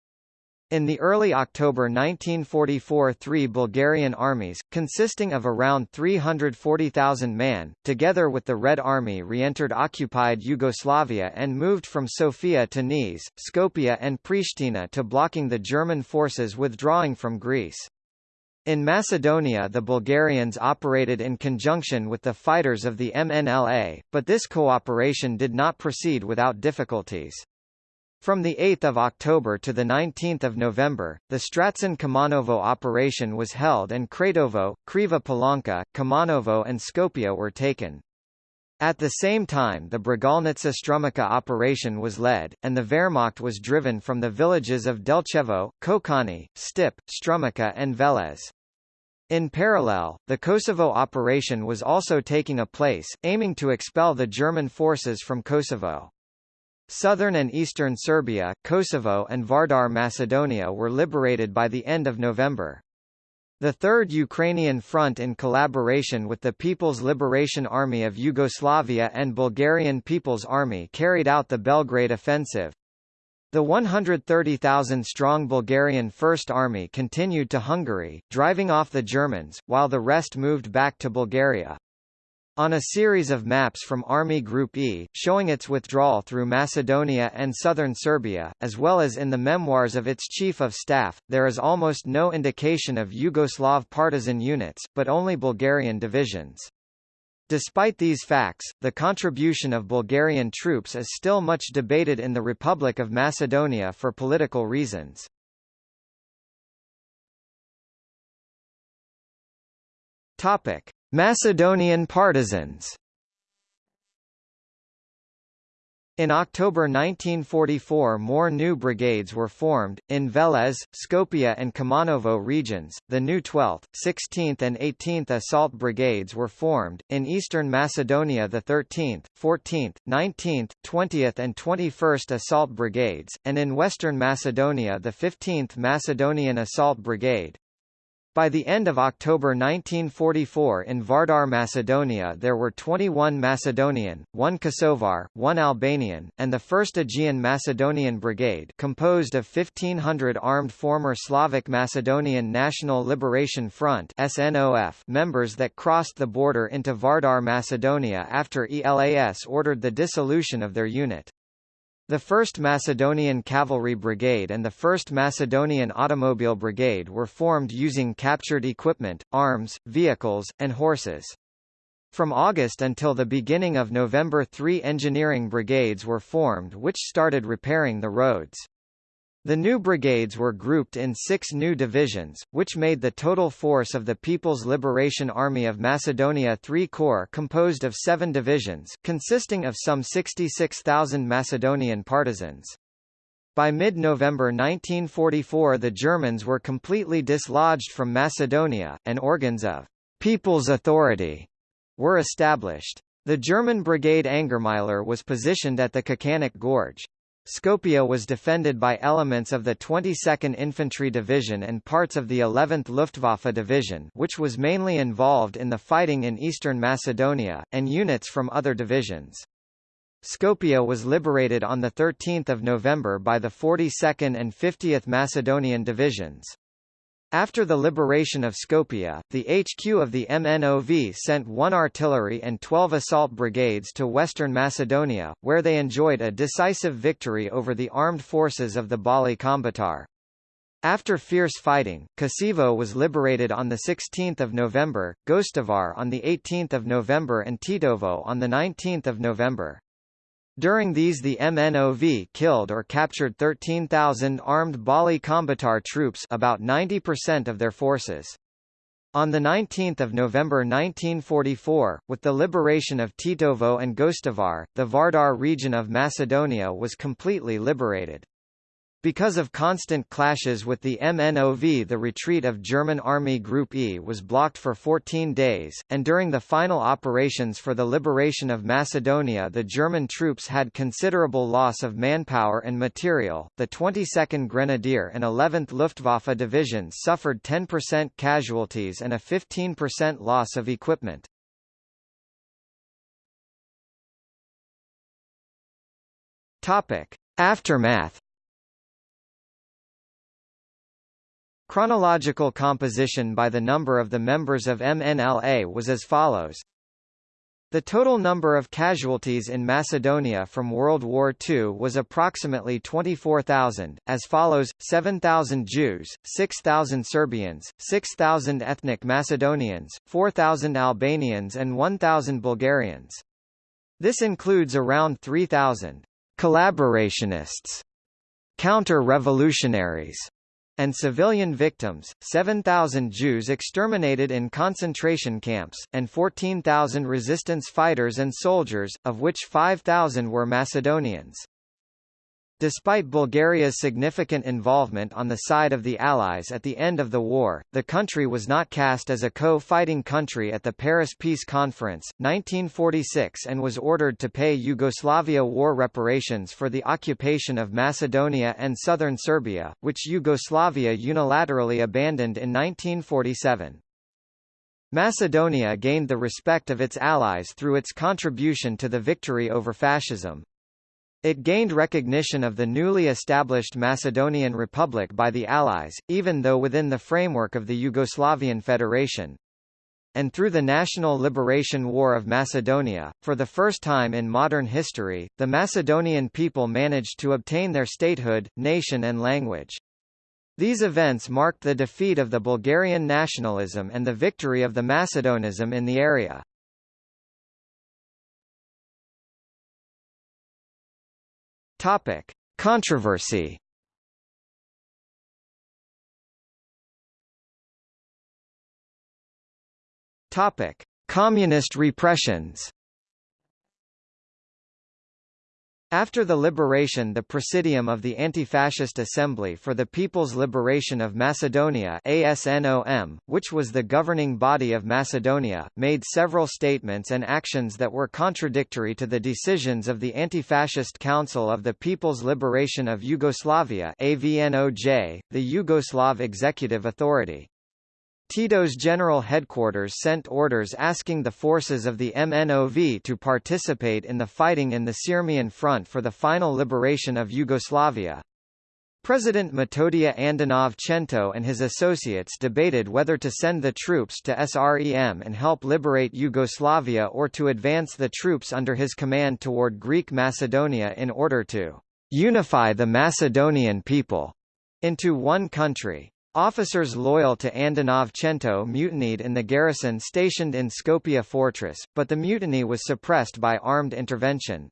In the early October 1944 three Bulgarian armies, consisting of around 340,000 men, together with the Red Army re-entered occupied Yugoslavia and moved from Sofia to Niš, Skopje and Pristina to blocking the German forces withdrawing from Greece. In Macedonia the Bulgarians operated in conjunction with the fighters of the MNLA, but this cooperation did not proceed without difficulties. From 8 October to 19 November, the Stracin Kumanovo operation was held and Kratovo, Kriva Palanka, Kumanovo and Skopje were taken. At the same time the Bregalnitsa Strumica operation was led, and the Wehrmacht was driven from the villages of Delchevo, Kokani, Stip, Strumica and Veles. In parallel, the Kosovo operation was also taking a place, aiming to expel the German forces from Kosovo. Southern and eastern Serbia, Kosovo and Vardar Macedonia were liberated by the end of November. The Third Ukrainian Front in collaboration with the People's Liberation Army of Yugoslavia and Bulgarian People's Army carried out the Belgrade Offensive. The 130,000-strong Bulgarian First Army continued to Hungary, driving off the Germans, while the rest moved back to Bulgaria. On a series of maps from Army Group E, showing its withdrawal through Macedonia and southern Serbia, as well as in the memoirs of its Chief of Staff, there is almost no indication of Yugoslav partisan units, but only Bulgarian divisions. Despite these facts, the contribution of Bulgarian troops is still much debated in the Republic of Macedonia for political reasons. Topic: Macedonian partisans. In October 1944 more new brigades were formed, in Veles, Skopje and Kumanovo regions, the new 12th, 16th and 18th Assault Brigades were formed, in eastern Macedonia. The 13th, 14th, 19th, 20th and 21st Assault Brigades, and in western Macedonia. The 15th Macedonian Assault Brigade. By the end of October 1944 in Vardar Macedonia there were 21 Macedonian, 1 Kosovar, 1 Albanian, and the 1st Aegean Macedonian Brigade composed of 1,500 armed former Slavic Macedonian National Liberation Front SNOF members that crossed the border into Vardar Macedonia after ELAS ordered the dissolution of their unit. The 1st Macedonian Cavalry Brigade and the 1st Macedonian Automobile Brigade were formed using captured equipment, arms, vehicles, and horses. From August until the beginning of November three engineering brigades were formed which started repairing the roads. The new brigades were grouped in six new divisions, which made the total force of the People's Liberation Army of Macedonia three corps composed of seven divisions, consisting of some 66,000 Macedonian partisans. By mid-November 1944 the Germans were completely dislodged from Macedonia, and organs of «People's Authority» were established. The German brigade Angermüller was positioned at the Kačanik Gorge. Skopje was defended by elements of the 22nd Infantry Division and parts of the 11th Luftwaffe Division which was mainly involved in the fighting in eastern Macedonia, and units from other divisions. Skopje was liberated on 13 November by the 42nd and 50th Macedonian Divisions. After the liberation of Skopje, the HQ of the MNOV sent one artillery and 12 assault brigades to western Macedonia, where they enjoyed a decisive victory over the armed forces of the Balli Kombëtar. After fierce fighting, Kičevo was liberated on 16 November, Gostivar on 18 November and Tetovo on 19 November. During these the MNOV killed or captured 13,000 armed Balli Kombëtar troops about 90% of their forces. On 19 November 1944, with the liberation of Tetovo and Gostivar, the Vardar region of Macedonia was completely liberated. Because of constant clashes with the MNOV the retreat of German Army Group E was blocked for 14 days, and during the final operations for the liberation of Macedonia the German troops had considerable loss of manpower and material. The 22nd Grenadier and 11th Luftwaffe divisions suffered 10% casualties and a 15% loss of equipment. Topic: Aftermath Chronological composition by the number of the members of MNLA was as follows. The total number of casualties in Macedonia from World War II was approximately 24,000, as follows, 7,000 Jews, 6,000 Serbians, 6,000 ethnic Macedonians, 4,000 Albanians and 1,000 Bulgarians. This includes around 3,000 collaborationists, counter-revolutionaries, and civilian victims, 7,000 Jews exterminated in concentration camps, and 14,000 resistance fighters and soldiers, of which 5,000 were Macedonians. Despite Bulgaria's significant involvement on the side of the Allies at the end of the war, the country was not cast as a co-fighting country at the Paris Peace Conference, 1946 and was ordered to pay Yugoslavia war reparations for the occupation of Macedonia and southern Serbia, which Yugoslavia unilaterally abandoned in 1947. Macedonia gained the respect of its allies through its contribution to the victory over fascism. It gained recognition of the newly established Macedonian Republic by the Allies, even though within the framework of the Yugoslavian Federation. And through the National Liberation War of Macedonia, for the first time in modern history, the Macedonian people managed to obtain their statehood, nation and language. These events marked the defeat of the Bulgarian nationalism and the victory of the Macedonism in the area. Topic: Controversy. Topic: Communist repressions. After the liberation the Presidium of the Anti-Fascist Assembly for the People's Liberation of Macedonia ASNOM, which was the governing body of Macedonia, made several statements and actions that were contradictory to the decisions of the Anti-Fascist Council of the People's Liberation of Yugoslavia AVNOJ, the Yugoslav Executive Authority. Tito's general headquarters sent orders asking the forces of the MNOV to participate in the fighting in the Sirmian Front for the final liberation of Yugoslavia. President Metodia Andonov-Chento and his associates debated whether to send the troops to SREM and help liberate Yugoslavia or to advance the troops under his command toward Greek Macedonia in order to unify the Macedonian people into one country. Officers loyal to Andonov-Chento mutinied in the garrison stationed in Skopje fortress, but the mutiny was suppressed by armed intervention.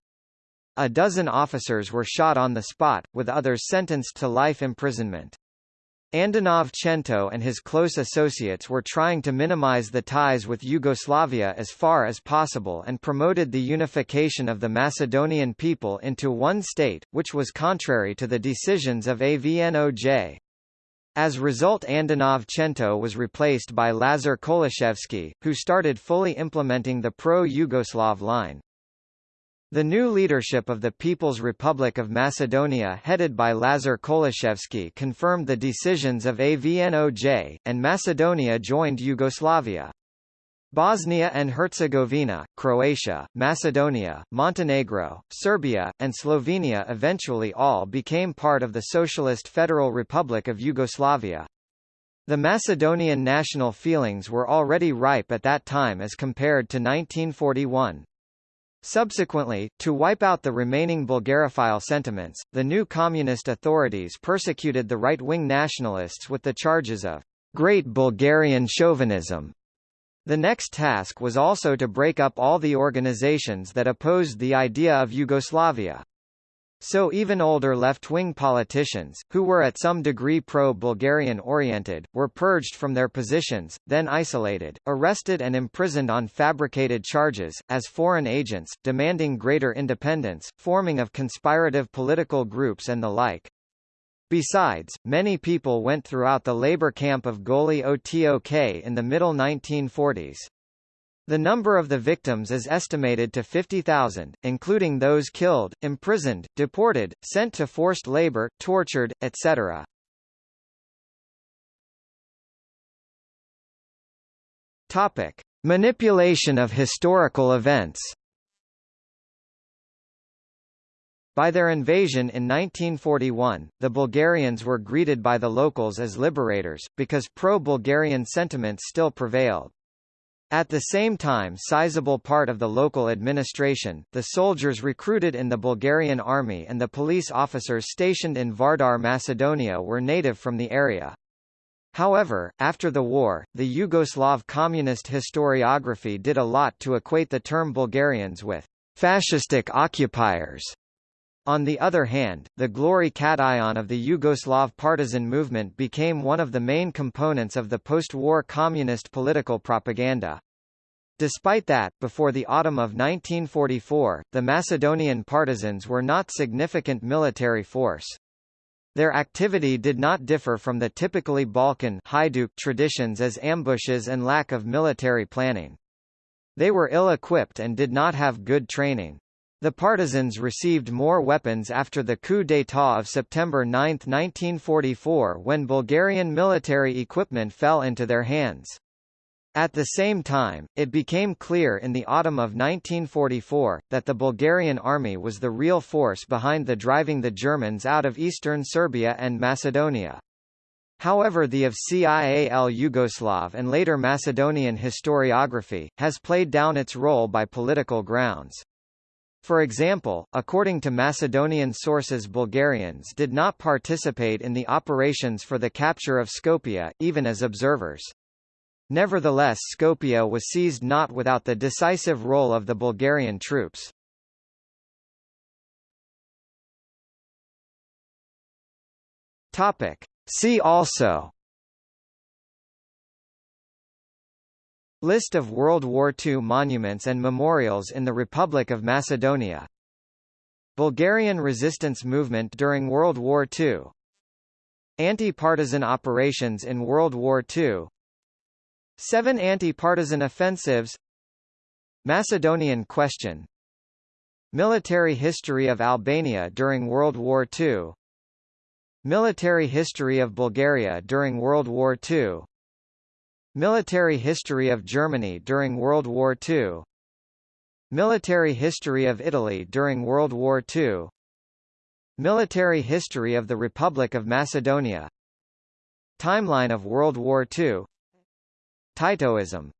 A dozen officers were shot on the spot, with others sentenced to life imprisonment. Andonov-Chento and his close associates were trying to minimize the ties with Yugoslavia as far as possible and promoted the unification of the Macedonian people into one state, which was contrary to the decisions of AVNOJ. As result Andonov-Chento was replaced by Lazar Kolishevsky, who started fully implementing the pro-Yugoslav line. The new leadership of the People's Republic of Macedonia headed by Lazar Kolishevsky confirmed the decisions of AVNOJ, and Macedonia joined Yugoslavia. Bosnia and Herzegovina, Croatia, Macedonia, Montenegro, Serbia, and Slovenia eventually all became part of the Socialist Federal Republic of Yugoslavia. The Macedonian national feelings were already ripe at that time as compared to 1941. Subsequently, to wipe out the remaining Bulgarophile sentiments, the new communist authorities persecuted the right-wing nationalists with the charges of Great Bulgarian Chauvinism the next task was also to break up all the organizations that opposed the idea of Yugoslavia. So even older left-wing politicians, who were at some degree pro-Bulgarian oriented, were purged from their positions, then isolated, arrested and imprisoned on fabricated charges, as foreign agents, demanding greater independence, forming of conspirative political groups and the like. Besides, many people went throughout the labor camp of Goli Otok in the middle 1940s. The number of the victims is estimated to 50,000, including those killed, imprisoned, deported, sent to forced labor, tortured, etc. Topic: Manipulation of historical events. By their invasion in 1941, the Bulgarians were greeted by the locals as liberators, because pro-Bulgarian sentiments still prevailed. At the same time sizable part of the local administration, the soldiers recruited in the Bulgarian army and the police officers stationed in Vardar Macedonia were native from the area. However, after the war, the Yugoslav communist historiography did a lot to equate the term Bulgarians with fascistic occupiers. On the other hand, the glory cation of the Yugoslav partisan movement became one of the main components of the post-war communist political propaganda. Despite that, before the autumn of 1944, the Macedonian partisans were not significant military force. Their activity did not differ from the typically Balkan traditions as ambushes and lack of military planning. They were ill-equipped and did not have good training. The partisans received more weapons after the coup d'état of September 9, 1944 when Bulgarian military equipment fell into their hands. At the same time, it became clear in the autumn of 1944, that the Bulgarian army was the real force behind the driving the Germans out of eastern Serbia and Macedonia. However the of CIAL Yugoslav and later Macedonian historiography, has played down its role by political grounds. For example, according to Macedonian sources Bulgarians did not participate in the operations for the capture of Skopje, even as observers. Nevertheless Skopje was seized not without the decisive role of the Bulgarian troops. Topic. See also List of World War II monuments and memorials in the Republic of Macedonia. Bulgarian resistance movement during World War II Anti-partisan operations in World War II Seven anti-partisan offensives. Macedonian question. Military history of Albania during World War II Military history of Bulgaria during World War II Military history of Germany during World War II Military history of Italy during World War II Military history of the Republic of Macedonia. Timeline of World War II Titoism